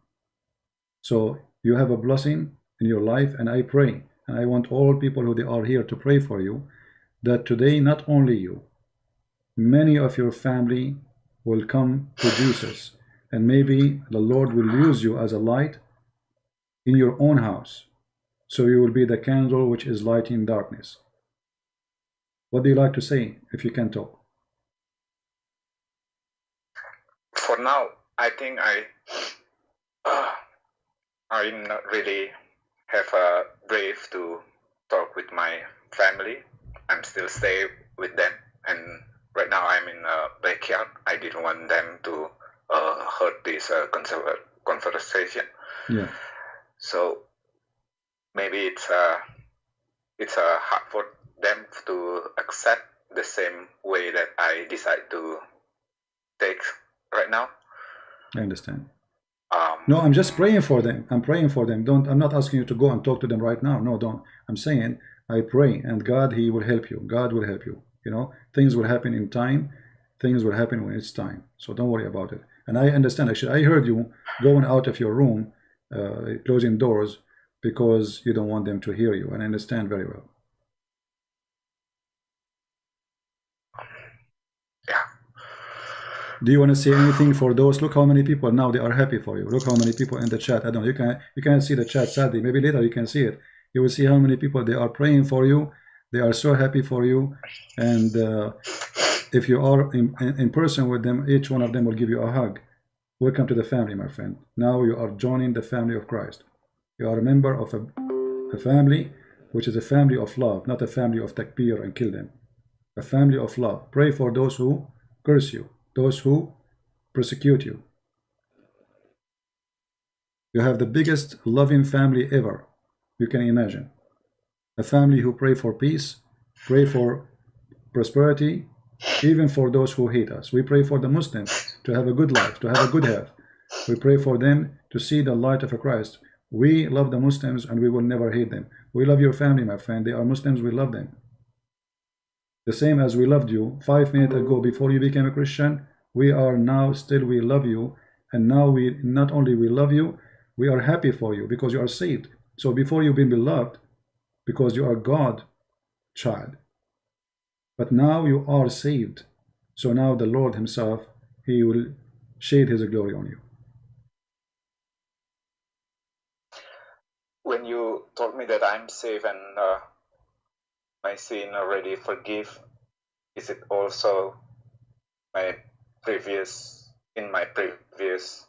So you have a blessing in your life, and I pray, and I want all people who they are here to pray for you, that today not only you, many of your family will come to Jesus, and maybe the Lord will use you as a light in your own house, so you will be the candle which is lighting darkness. What do you like to say if you can talk? For now, I think I uh, I'm not really have a brave to talk with my family. I'm still stay with them, and right now I'm in a backyard. I didn't want them to uh, hurt this uh, conversation. Yeah. So maybe it's uh, it's uh, hard for them to accept the same way that I decide to take right now. I understand. Um, No, I'm just praying for them. I'm praying for them. Don't. I'm not asking you to go and talk to them right now. No, don't. I'm saying I pray, and God, He will help you. God will help you. You know, things will happen in time. Things will happen when it's time. So don't worry about it. And I understand. Actually, I heard you going out of your room, uh, closing doors because you don't want them to hear you, and I understand very well. yeah. Do you want to say anything for those? Look how many people now they are happy for you. Look how many people in the chat. I don't know. You can you can't see the chat sadly. Maybe later you can see it. You will see how many people they are praying for you. They are so happy for you. And uh, if you are in, in, person with them, each one of them will give you a hug. Welcome to the family, my friend. Now you are joining the family of Christ. You are a member of a, a family which is a family of love, not a family of takbir and kill them. A family of love. Pray for those who curse you, those who persecute you. You have the biggest loving family ever you can imagine. A family who pray for peace, pray for prosperity, even for those who hate us. We pray for the Muslims to have a good life, to have a good health. We pray for them to see the light of Christ. We love the Muslims and we will never hate them. We love your family, my friend. They are Muslims, we love them. The same as we loved you five minutes ago before you became a Christian, we are now still we love you. And now we not only we love you, we are happy for you because you are saved. So before you've been beloved, because you are God child. But now you are saved. So now the Lord himself, he will shade his glory on you. When you told me that I'm safe and uh, my sin already forgive, is it also my previous in my previous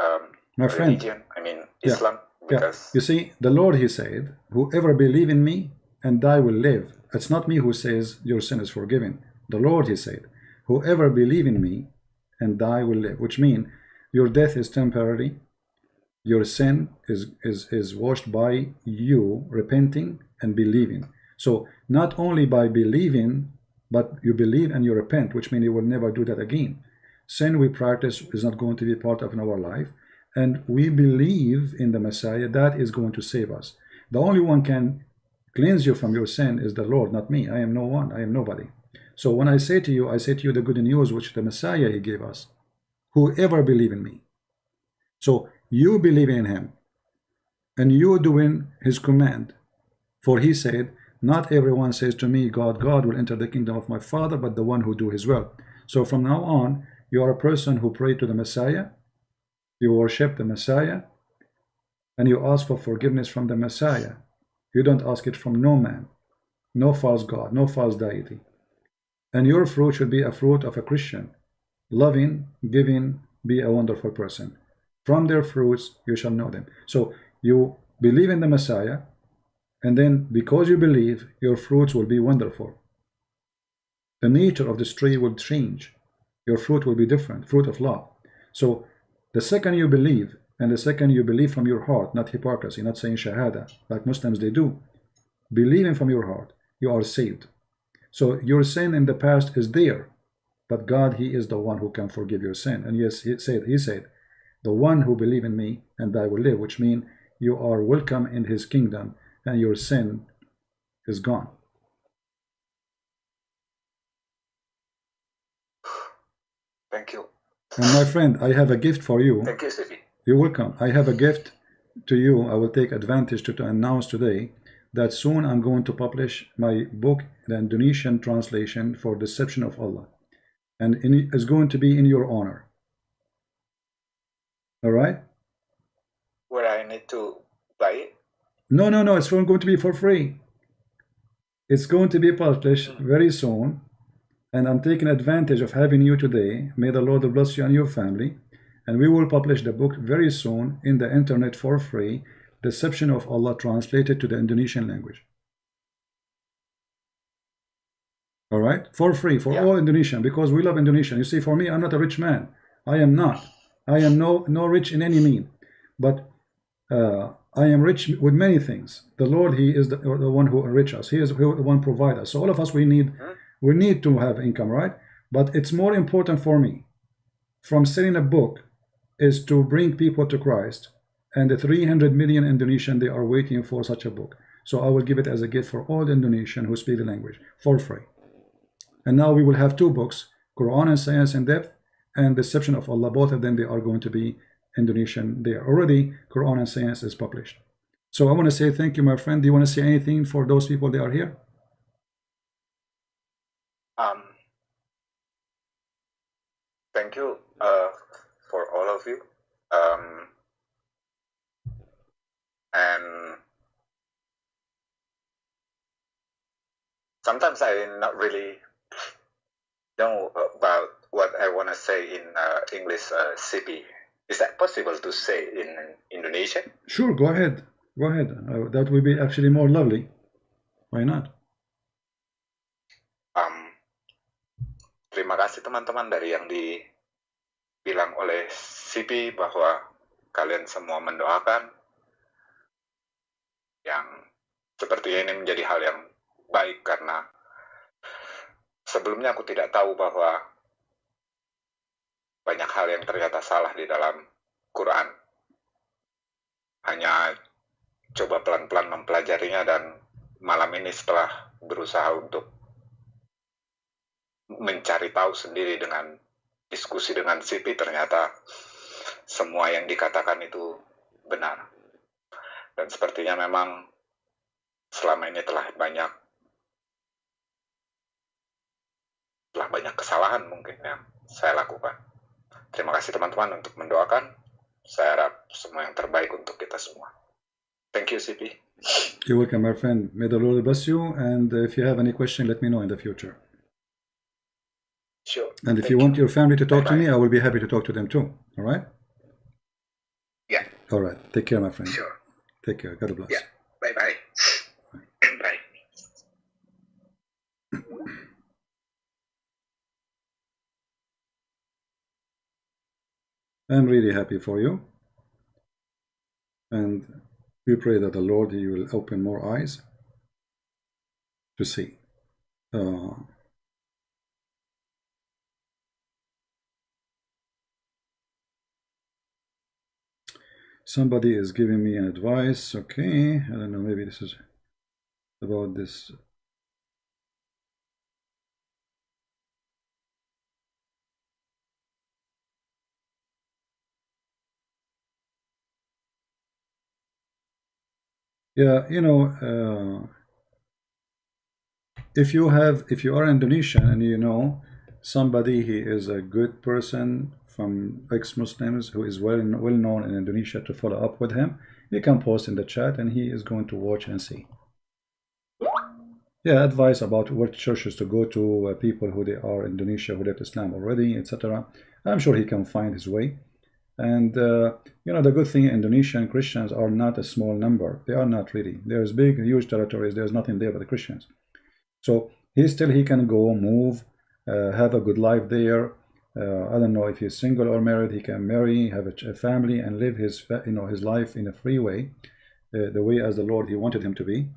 um, My friend, religion? I mean Yeah. Islam, Yeah, because you see, the Lord, He said, whoever believe in me and I will live. It's not me who says your sin is forgiven. The Lord, He said, whoever believe in me and I will live, which mean your death is temporary. Your sin is, is, is washed by you repenting and believing. So not only by believing, but you believe and you repent, which means you will never do that again. Sin we practice is not going to be part of our life and we believe in the Messiah that is going to save us. The only one can cleanse you from your sin is the Lord, not me. I am no one. I am nobody. So when I say to you, I say to you the good news which the Messiah he gave us. Whoever believe in me. So you believe in him and you doing his command. For he said, not everyone says to me, God, God will enter the kingdom of my Father, but the one who do his will. So from now on, you are a person who pray to the Messiah, you worship the Messiah, and you ask for forgiveness from the Messiah. You don't ask it from no man, no false God, no false deity. And your fruit should be a fruit of a Christian. Loving, giving, be a wonderful person. From their fruits you shall know them. So you believe in the Messiah, and then because you believe, your fruits will be wonderful. The nature of this tree will change. Your fruit will be different, fruit of love. So the second you believe, and the second you believe from your heart, not hypocrisy, not saying shahada, like Muslims they do, believing from your heart, you are saved. So your sin in the past is there, but God, He is the one who can forgive your sin. And yes, He said, He said, the one who believe in me and I will live, which means you are welcome in His kingdom and your sin is gone. Thank you. And my friend, I have a gift for you. Thank you, CP. You're welcome. I have a gift to you. I will take advantage to, to announce today that soon I'm going to publish my book, the Indonesian translation for Deception of Allah. And in, it's going to be in your honor. All right? Where I need to buy it? No, no, no. It's not going to be for free. It's going to be published very soon. And I'm taking advantage of having you today. May the Lord bless you and your family. And we will publish the book very soon in the internet for free. Deception of Allah translated to the Indonesian language. All right, for free for Yeah. all Indonesian because we love Indonesian. You see, for me, I'm not a rich man. I am not. I am no no rich in any mean, but uh, I am rich with many things. The Lord, He is the, the one who enrich us. He is the one provide us. So all of us, we need uh-huh. we need to have income, right? But it's more important for me from selling a book is to bring people to Christ. And the 300 million Indonesian, they are waiting for such a book. So I will give it as a gift for all the Indonesian who speak the language for free. And now we will have two books, Quran and Science in Depth and Deception of Allah. Both of them, they are going to be Indonesian. They are already, Quran and Science is published. So I want to say thank you, my friend. Do you want to say anything for those people that are here? Um, thank you uh, for all of you. Um, and sometimes I not really know about what I want to say in uh, English uh, CP. Is that possible to say in Indonesian? Sure, go ahead. Go ahead. Uh, that will be actually more lovely. Why not? Um, terima kasih teman-teman dari yang dibilang oleh CP bahwa kalian semua mendoakan yang sepertinya ini menjadi hal yang baik karena sebelumnya aku tidak tahu bahwa banyak hal yang ternyata salah di dalam Quran. Hanya coba pelan-pelan mempelajarinya dan malam ini setelah berusaha untuk mencari tahu sendiri dengan diskusi dengan CP ternyata semua yang dikatakan itu benar. Dan sepertinya memang selama ini telah banyak telah banyak kesalahan mungkin yang saya lakukan. Terima kasih teman-teman untuk mendoakan. Saya harap semua yang terbaik untuk kita semua. Thank you, CP. You're welcome, my friend. May the Lord bless you. And if you have any question, let me know in the future. Sure. And if Thank you want your family to talk to Bye-bye. me, I will be happy to talk to them too. All right? Yeah, All right. Take care, my friend. sure. Take care. God bless. Yeah. Bye-bye. Bye. I'm really happy for you. And we pray that the Lord He will open more eyes to see. Uh, somebody is giving me an advice. Okay, I don't know. Maybe this is about this. Yeah, you know, uh, if you have, if you are Indonesian and you know somebody, he is a good person from ex-Muslims who is well well known in Indonesia to follow up with him, you can post in the chat and he is going to watch and see. yeah, advice about what churches to go to, uh, people who they are in Indonesia who left Islam already, etc. I'm sure he can find his way. And uh, you know the good thing, Indonesian Christians are not a small number. They are not really. There's big, huge territories. There's nothing there but the Christians. So he still he can go, move, uh, have a good life there. Uh, I don't know if he's single or married. He can marry, have a, a family, and live his you know his life in a free way, uh, the way as the Lord he wanted him to be.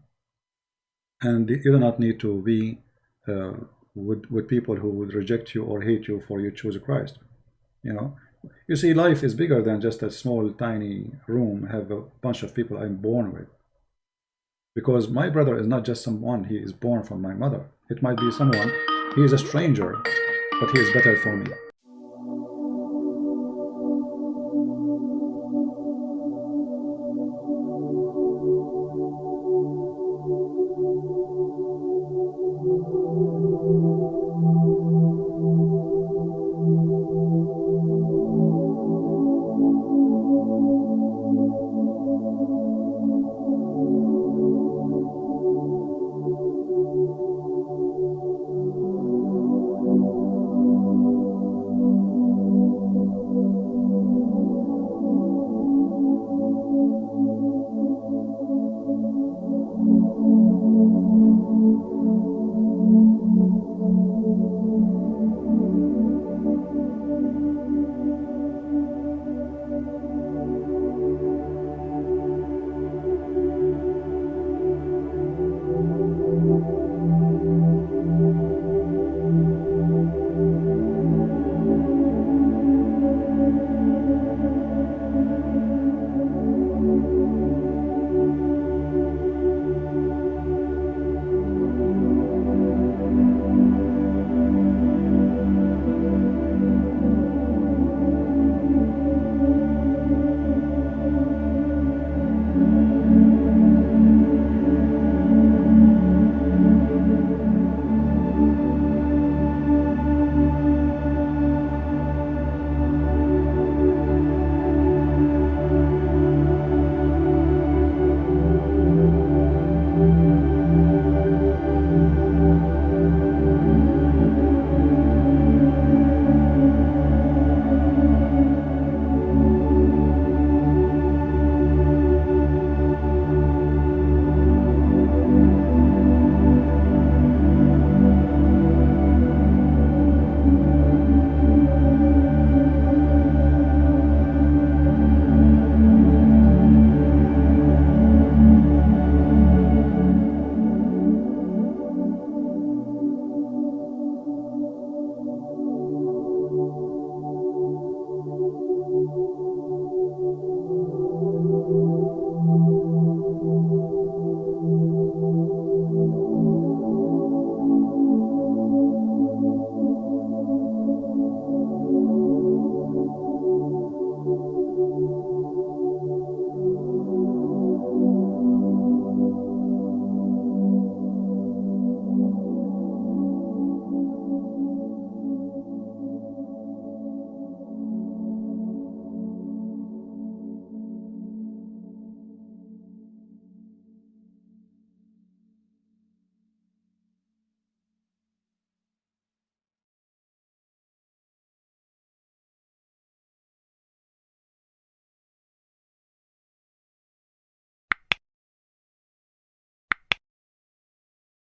And you do not need to be uh, with with people who would reject you or hate you for you choose Christ. You know, you see, life is bigger than just a small, tiny room. Have a bunch of people I'm born with. Because my brother is not just someone, he is born from my mother. It might be someone, he is a stranger, but he is better for me.